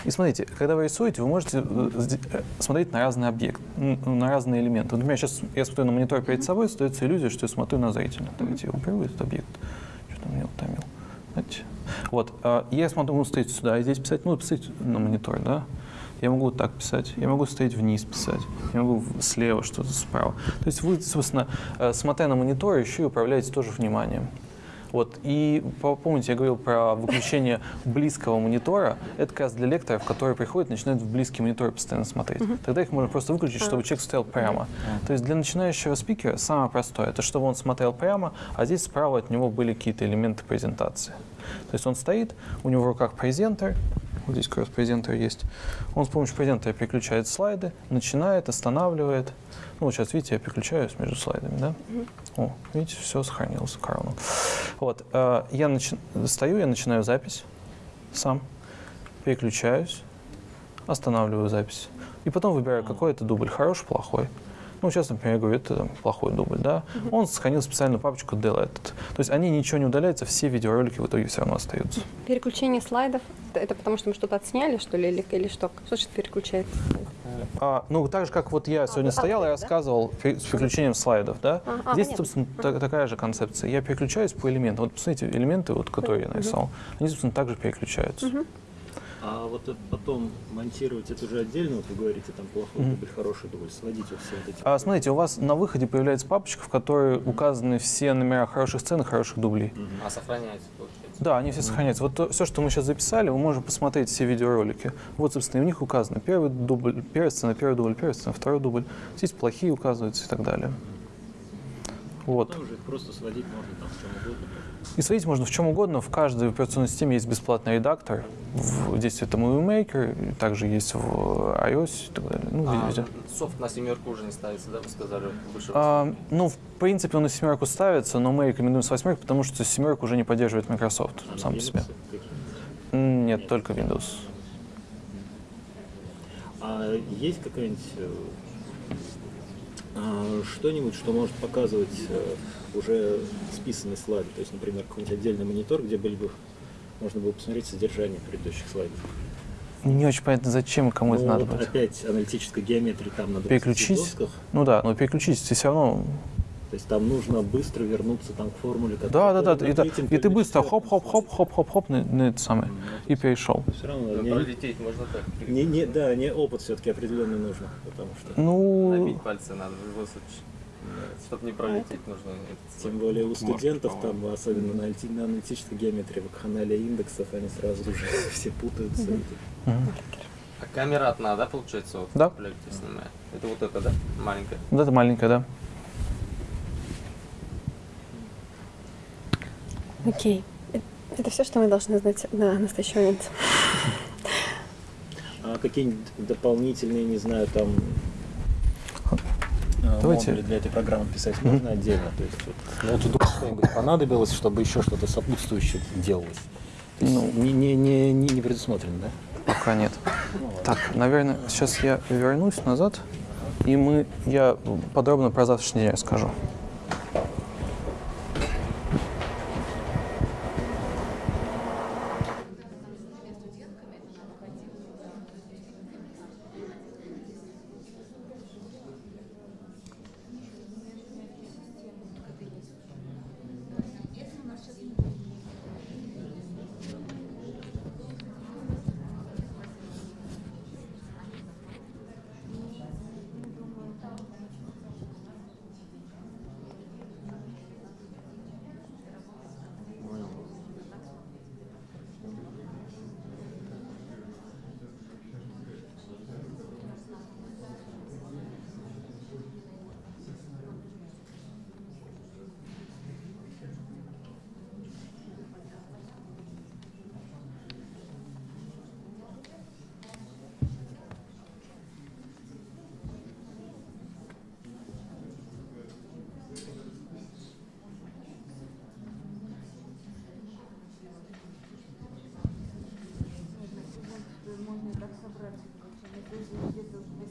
И смотрите, когда вы рисуете, вы можете э, э, смотреть на разные объекты, м, на разные элементы. Вот, например, сейчас я смотрю на монитор перед собой, остается иллюзия, что я смотрю на зрителя. Давайте я уберу этот объект. Что-то меня утомил. Знаете? Вот, а, я смотрю, могу стоять сюда, и здесь писать, ну, писать на монитор, да? Я могу вот так писать, я могу стоять вниз писать, я могу слева что-то справа. То есть вы, собственно, э, смотря на монитор, еще и управляете тоже вниманием. Вот. И по- помните, я говорил про выключение близкого монитора. Это как раз для лекторов, которые приходят и начинают в близкий монитор постоянно смотреть. Тогда их можно просто выключить, чтобы человек стоял прямо. То есть для начинающего спикера самое простое, это чтобы он смотрел прямо, а здесь справа от него были какие-то элементы презентации. То есть он стоит, у него в руках презентер, вот здесь как раз презентер есть. Он с помощью презентера переключает слайды, начинает, останавливает. Ну, вот сейчас, видите, я переключаюсь между слайдами, да? О, видите, все сохранилось, Карл. Вот, э, я начи- стою, я начинаю запись сам, переключаюсь, останавливаю запись. И потом выбираю, какой это дубль, хороший, плохой. Ну, сейчас, например, я говорю, это там, плохой дубль, да. Он сохранил специальную папочку deleted. То есть они ничего не удаляются, все видеоролики в итоге все равно остаются.
Переключение слайдов, это- потому что мы что-то отсняли, что ли, или, или что? Что значит переключается?
А, ну, так же, как вот я сегодня стоял и рассказывал пе- с переключением слайдов, да?
А, а,
Здесь,
понятно.
собственно, та- такая же концепция. Я переключаюсь по элементам. Вот, посмотрите, элементы, вот, которые я
Мгм.
нарисовал, они, собственно, также переключаются.
А вот это потом монтировать это уже отдельно, вот вы говорите, там плохой дубль, хороший дубль, сводить вот все вот эти.
А, смотрите, у вас на выходе появляется папочка, в которой указаны все номера хороших сцен и хороших дублей.
А сохраняется, получается.
Да, они все сохраняются. Вот все, что мы сейчас записали, вы можете посмотреть все видеоролики. Вот, собственно, и у них указано первый дубль, первая сцена, первый дубль, первая сцена, второй дубль. Здесь плохие указываются и так далее. Вот.
Потом уже их просто сводить можно там в чем угодно.
И сводить можно в чем угодно. В каждой операционной системе есть бесплатный редактор. В, здесь это Movie Maker, также есть в iOS и так далее. Ну,
А,
везде.
софт на семерку уже не ставится, да, вы сказали выше.
А, ну, в принципе, он на семерку ставится, но мы рекомендуем с восьмерки, потому что семерку уже не поддерживает Microsoft сам по себе. М, Нет, только Windows.
А есть какая-нибудь э, а, что-нибудь, что может показывать э, уже списанные слайды? То есть, например, какой-нибудь отдельный монитор, где были бы можно было посмотреть содержание предыдущих слайдов.
Не очень понятно, зачем и кому это
Ну,
надо
вот
будет.
Опять аналитическая геометрия там на 20
Переключить?
досках.
Ну да, но переключить все равно.
То есть там нужно быстро вернуться там к формуле,
Да,
которая
да, да. И,
третьем
и ты быстро хоп-хоп-хоп-хоп-хоп-хоп на, на это самое. И перешел.
Все равно
Ну,
не-
пролететь можно так.
Не, не, да, не опыт все-таки определенный нужно, потому что.
Ну,
Набить пальцы надо в любом случае. Чтобы не пролететь, нужно...
Тем более у студентов там, особенно на, аналити- на аналитической геометрии, вакханалия индексов, они сразу уже [laughs] все путаются.
А камера одна, да, получается? Вот,
Да.
снимает? Это вот это, да? Маленькая?
Вот это маленькая, да.
Окей. Э- Это все, что мы должны знать на настоящий момент.
А какие-нибудь дополнительные, не знаю, там а,
Давайте.
модули для этой программы писать можно отдельно? То есть, вот, ну, вот вдруг что-нибудь понадобилось, чтобы еще что-то сопутствующее делалось. То есть
Ну.
не, не, не, не, предусмотрено, да?
Пока нет. Так, наверное, сейчас я вернусь назад, и мы, я подробно про завтрашний день расскажу. Здравствуйте.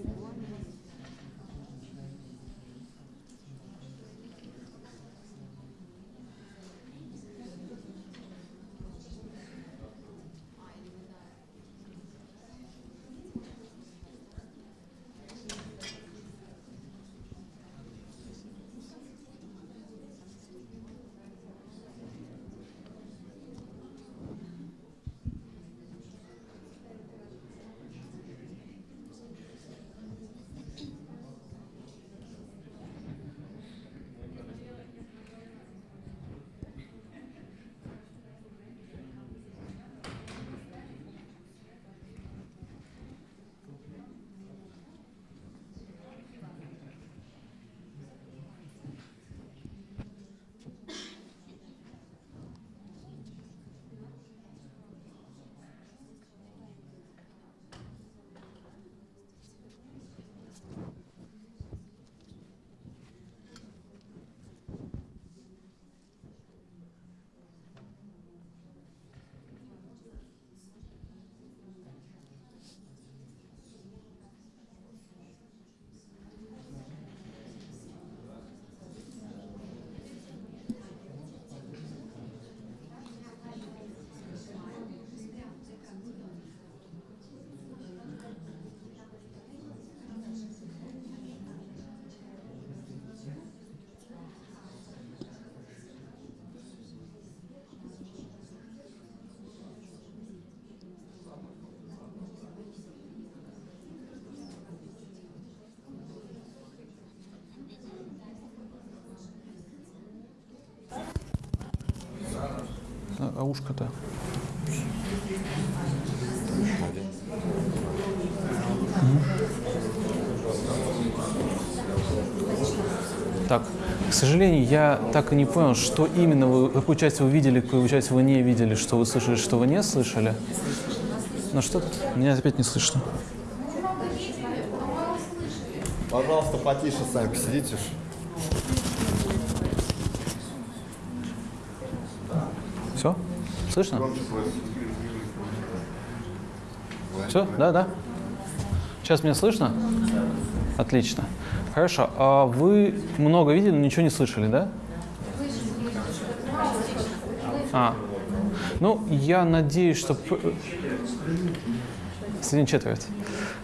А ушко-то? Так, к сожалению, я так и не понял, что именно вы, какую часть вы видели, какую часть вы не видели, что вы слышали, что вы не слышали. Ну что тут? Меня опять не слышно.
Пожалуйста, потише сами посидите.
Все? Слышно? Все? Да, да. Сейчас меня слышно? Отлично. Хорошо. А вы много видели, но ничего не слышали, да? А. Ну, я надеюсь, что... п- С один четверть.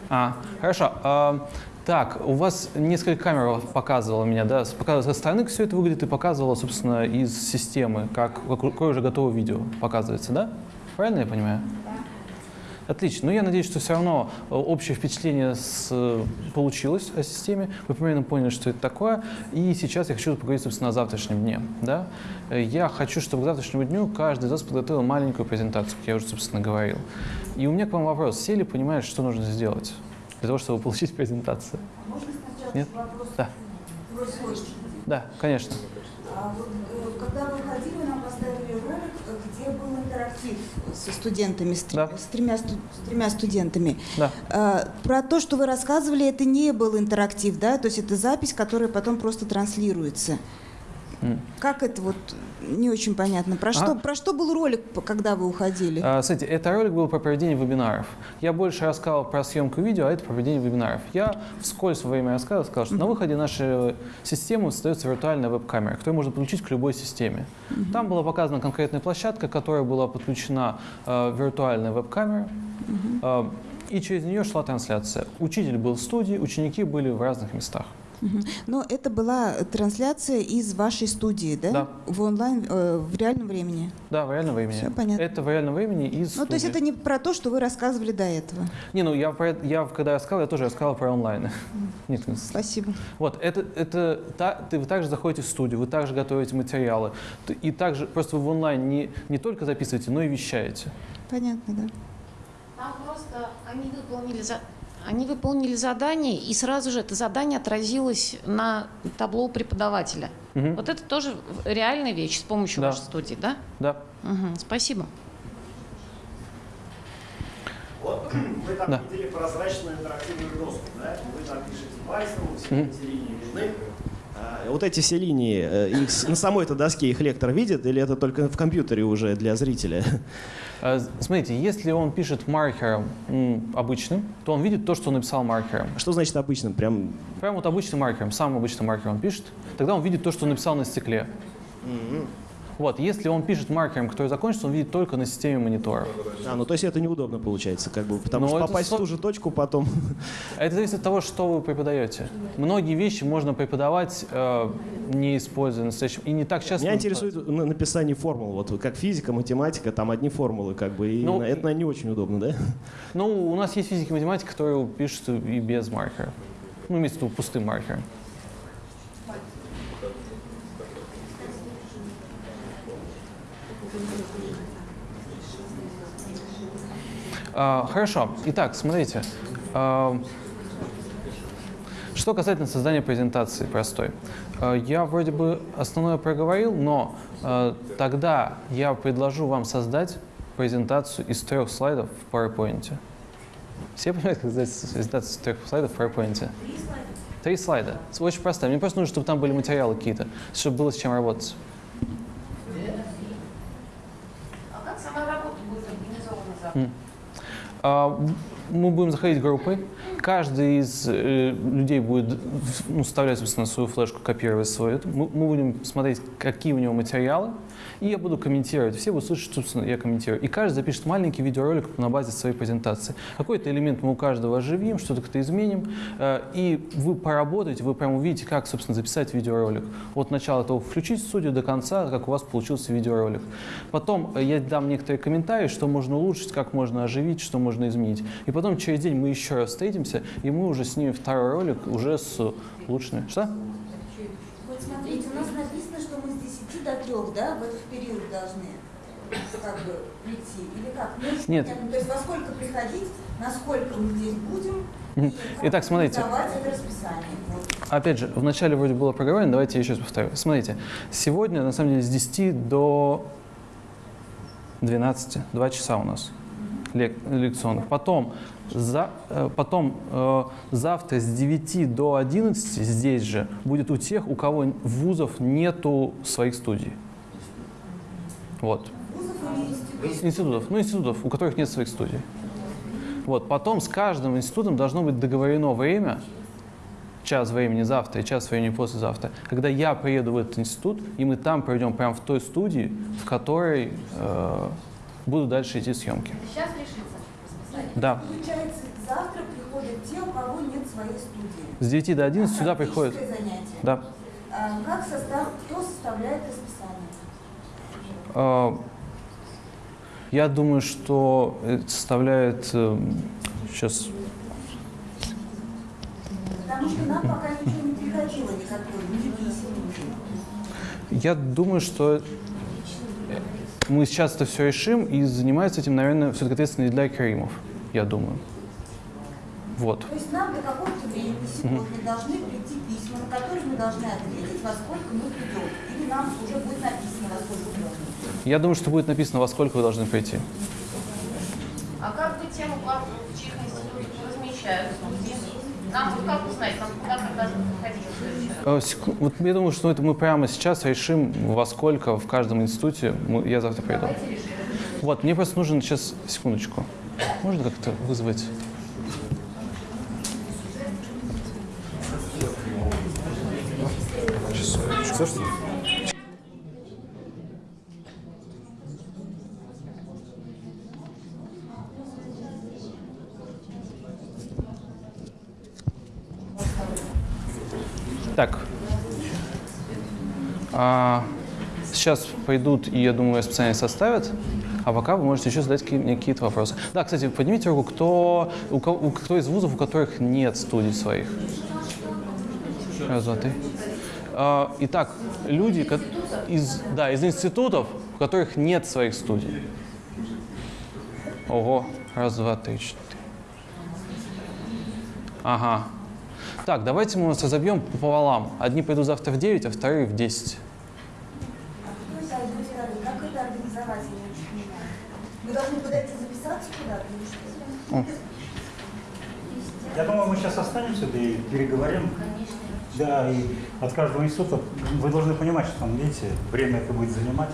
А, хорошо. А, так, у вас несколько камер показывало меня, да? Показывало со стороны, как все это выглядит, и показывало, собственно, из системы, как, какое уже готовое видео показывается, да? Правильно я понимаю? Отлично. Ну, я надеюсь, что все равно э, общее впечатление с, э, получилось о системе. Вы примерно поняли, что это такое. И сейчас я хочу поговорить, собственно, о завтрашнем дне. Да? Э, Я хочу, чтобы к завтрашнему дню каждый из вас подготовил маленькую презентацию, как я уже, собственно, говорил. И у меня к вам вопрос. Все ли понимают, что нужно сделать для того, чтобы получить презентацию? Нет? Да. Да, конечно.
А вот, э, когда вы ходили, нам поставили ролик, где был интерактив со студентами, с, тр- с тремя, с тремя студентами.
Да.
А, про то, что вы рассказывали, это не был интерактив, да? То есть это запись, которая потом просто транслируется. Как это вот не очень понятно. Про, что,
Ага.
про что был ролик, когда вы уходили?
А, Смотрите, это ролик был про проведение вебинаров. Я больше рассказал про съемку видео, а это проведение вебинаров. Я вскользь во время рассказа сказал, что на выходе нашей системы создается виртуальная веб-камера, которую можно подключить к любой системе. Там была показана конкретная площадка, к которой была подключена э, виртуальная веб-камера, э, и через нее шла трансляция. Учитель был в студии, ученики были в разных местах.
Но это была трансляция из вашей студии, да?
Да.
В онлайн, э, в реальном времени.
Да, в реальном времени.
Всё понятно.
Это в реальном времени из
Ну, то есть это не про то, что вы рассказывали до этого.
Не, ну я, про это- я когда рассказал, я тоже рассказал про онлайн. [laughs] Нет, нет.
Спасибо.
Вот, это, это та- ты, вы также заходите в студию, вы также готовите материалы. И также просто вы в онлайн не, не только записываете, но и вещаете.
Понятно, да.
Там просто они выполнили, за- они выполнили задание, и сразу же это задание отразилось на табло у преподавателя.
Мгм.
Вот это тоже реальная вещь с помощью
Да.
вашей студии, да?
Да.
Мгм, спасибо.
Вот вы там
Да.
видели прозрачную интерактивную доску, да? Вы там пишете пальцем, все
Мгм.
эти линии видны. А, Вот эти все линии, э, их на самой этой доске их лектор видит, или это только в компьютере уже для зрителя?
Э, [laughs] Смотрите, если он пишет маркером обычным, то он видит то, что он написал маркером.
Что значит обычным? Прям...
Прям вот обычным маркером, самым обычным маркером он пишет, тогда он видит то, что он написал на стекле. Вот, если он пишет маркером, который закончится, он видит только на системе мониторов.
А, ну то есть это неудобно получается, как бы, потому
Ну,
что попасть
со-
в ту же точку потом... [laughs]
Это зависит от того, что вы преподаете. Многие вещи можно преподавать, э, не используя настоящим. И не так часто...
Меня интересует на- написание формул, вот как физика, математика, там одни формулы, как бы, и
Ну,
это, не очень удобно, да?
Ну, у нас есть физики и математика, которые пишут и без маркера. Ну, имеется в виду пустым маркером. Хорошо. Итак, смотрите. А, что касательно создания презентации простой. А, Я вроде бы основное проговорил, но а, тогда я предложу вам создать презентацию из трех слайдов в PowerPoint. Все понимают, как создать презентацию из трех слайдов в PowerPoint? Три слайда. Очень просто. Мне просто нужно, чтобы там были материалы какие-то, чтобы было с чем работать.
А как сама работа будет организована завтра?
А, Мы будем заходить группой. Каждый из э, людей будет ну, вставлять, собственно, свою флешку, копировать свою. Мы будем смотреть, какие у него материалы, и я буду комментировать. Все будут слышать, собственно, я комментирую. И каждый запишет маленький видеоролик на базе своей презентации. Какой-то элемент мы у каждого оживим, что-то как-то изменим, э, и вы поработаете, вы прям увидите, как, собственно, записать видеоролик. От начала этого включить студию до конца, как у вас получился видеоролик. Потом э, я дам некоторые комментарии, что можно улучшить, как можно оживить, что можно изменить. И потом через день мы еще раз встретимся, и мы уже снимем второй ролик уже с улучшенными. Что?
Вот смотрите, у нас написано, что мы с 10 до 3, да, в этот период должны. как бы прийти или как? Ну,
Нет.
То есть во сколько приходить, насколько мы здесь будем.
Итак, смотрите. Опять же, вначале вроде было проговорено, давайте я еще раз повторю. Смотрите, сегодня, на самом деле, с 10 до 12, 2 часа у нас лек- лекционных. Потом, за, э, потом э, завтра с 9 до 11 здесь же будет у тех, у кого вузов нету своих студий. Вот. Институтов. Ну, институтов, у которых нет своих студий. Вот. Потом с каждым институтом должно быть договорено время, час времени завтра и час времени послезавтра, когда я приеду в этот институт, и мы там проведем прямо в той студии, в которой э, будут дальше идти съемки.
Сейчас решится расписание.
Да.
Получается, завтра приходят те, у кого нет своей студии.
С 9 до 11 сюда приходят.
Занятие.
Да.
А как состав, кто составляет расписание?
Э, я думаю, что это составляет э, сейчас
Потому что нам пока ничего не приходило, никакой.
Я думаю, что мы сейчас это все решим, и занимается этим, наверное, все-таки ответственный для Каримов, я думаю. Вот.
То есть нам до какого-то времени сегодня должны прийти письма, на которые мы должны ответить, во сколько мы придем. Или нам уже будет написано, во сколько мы должны.
Я думаю, что будет написано, во сколько вы должны прийти.
А как бы тему по чьих институтах размещают? Нам вот как узнать, нам куда в раз?
Э, Вот я думаю, что это мы прямо сейчас решим, во сколько в каждом институте мы- я завтра приду. Вот, мне просто нужен сейчас, секундочку, можно как-то вызвать?
Слушайте,
Так. А, сейчас пойдут, и я думаю, расписание составят. А пока вы можете еще задать какие-то вопросы. Да, кстати, поднимите руку, кто, у кого, кто из вузов, у которых нет студий своих? Раз, два, три. Итак, люди из, да, из институтов, у которых нет своих студий. Ого, раз, два, три, четыре. Ага. Так, давайте мы вас разобьем пополам. Одни пойдут завтра в 9, а вторые в 10.
Кто из одной стороны, как это организовать, я не очень понимаю. Мы должны подойти записаться куда-то или что?
О.
Я думаю, мы сейчас останемся да и переговорим. Да, и от каждого института вы должны понимать, что там, видите, время это будет занимать.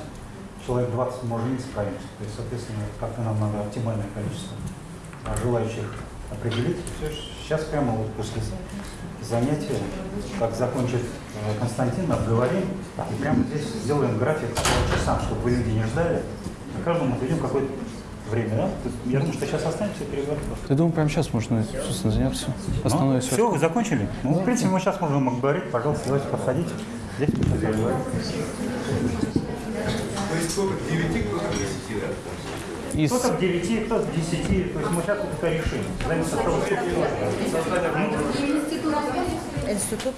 Человек 20 может не справиться. То есть, соответственно, как-то нам надо оптимальное количество желающих определить. Все, сейчас прямо вот после занятия, как закончит э, Константин, обговорим. И прямо здесь сделаем график по часам, чтобы вы люди не ждали. И каждому отведем какое-то время, да? Я думаю, что сейчас останемся и переговорим.
Я думаю, прямо сейчас можно, собственно, заняться. Основное все.
все, вы закончили? Ну, в принципе, мы сейчас можем говорить. Пожалуйста, давайте подходите. Здесь мы поговорим.
То есть сколько? К 9, кто-то к 10
Кто-то к 9, кто-то к 10. То есть мы сейчас это решим. Зависит от того,
Институт.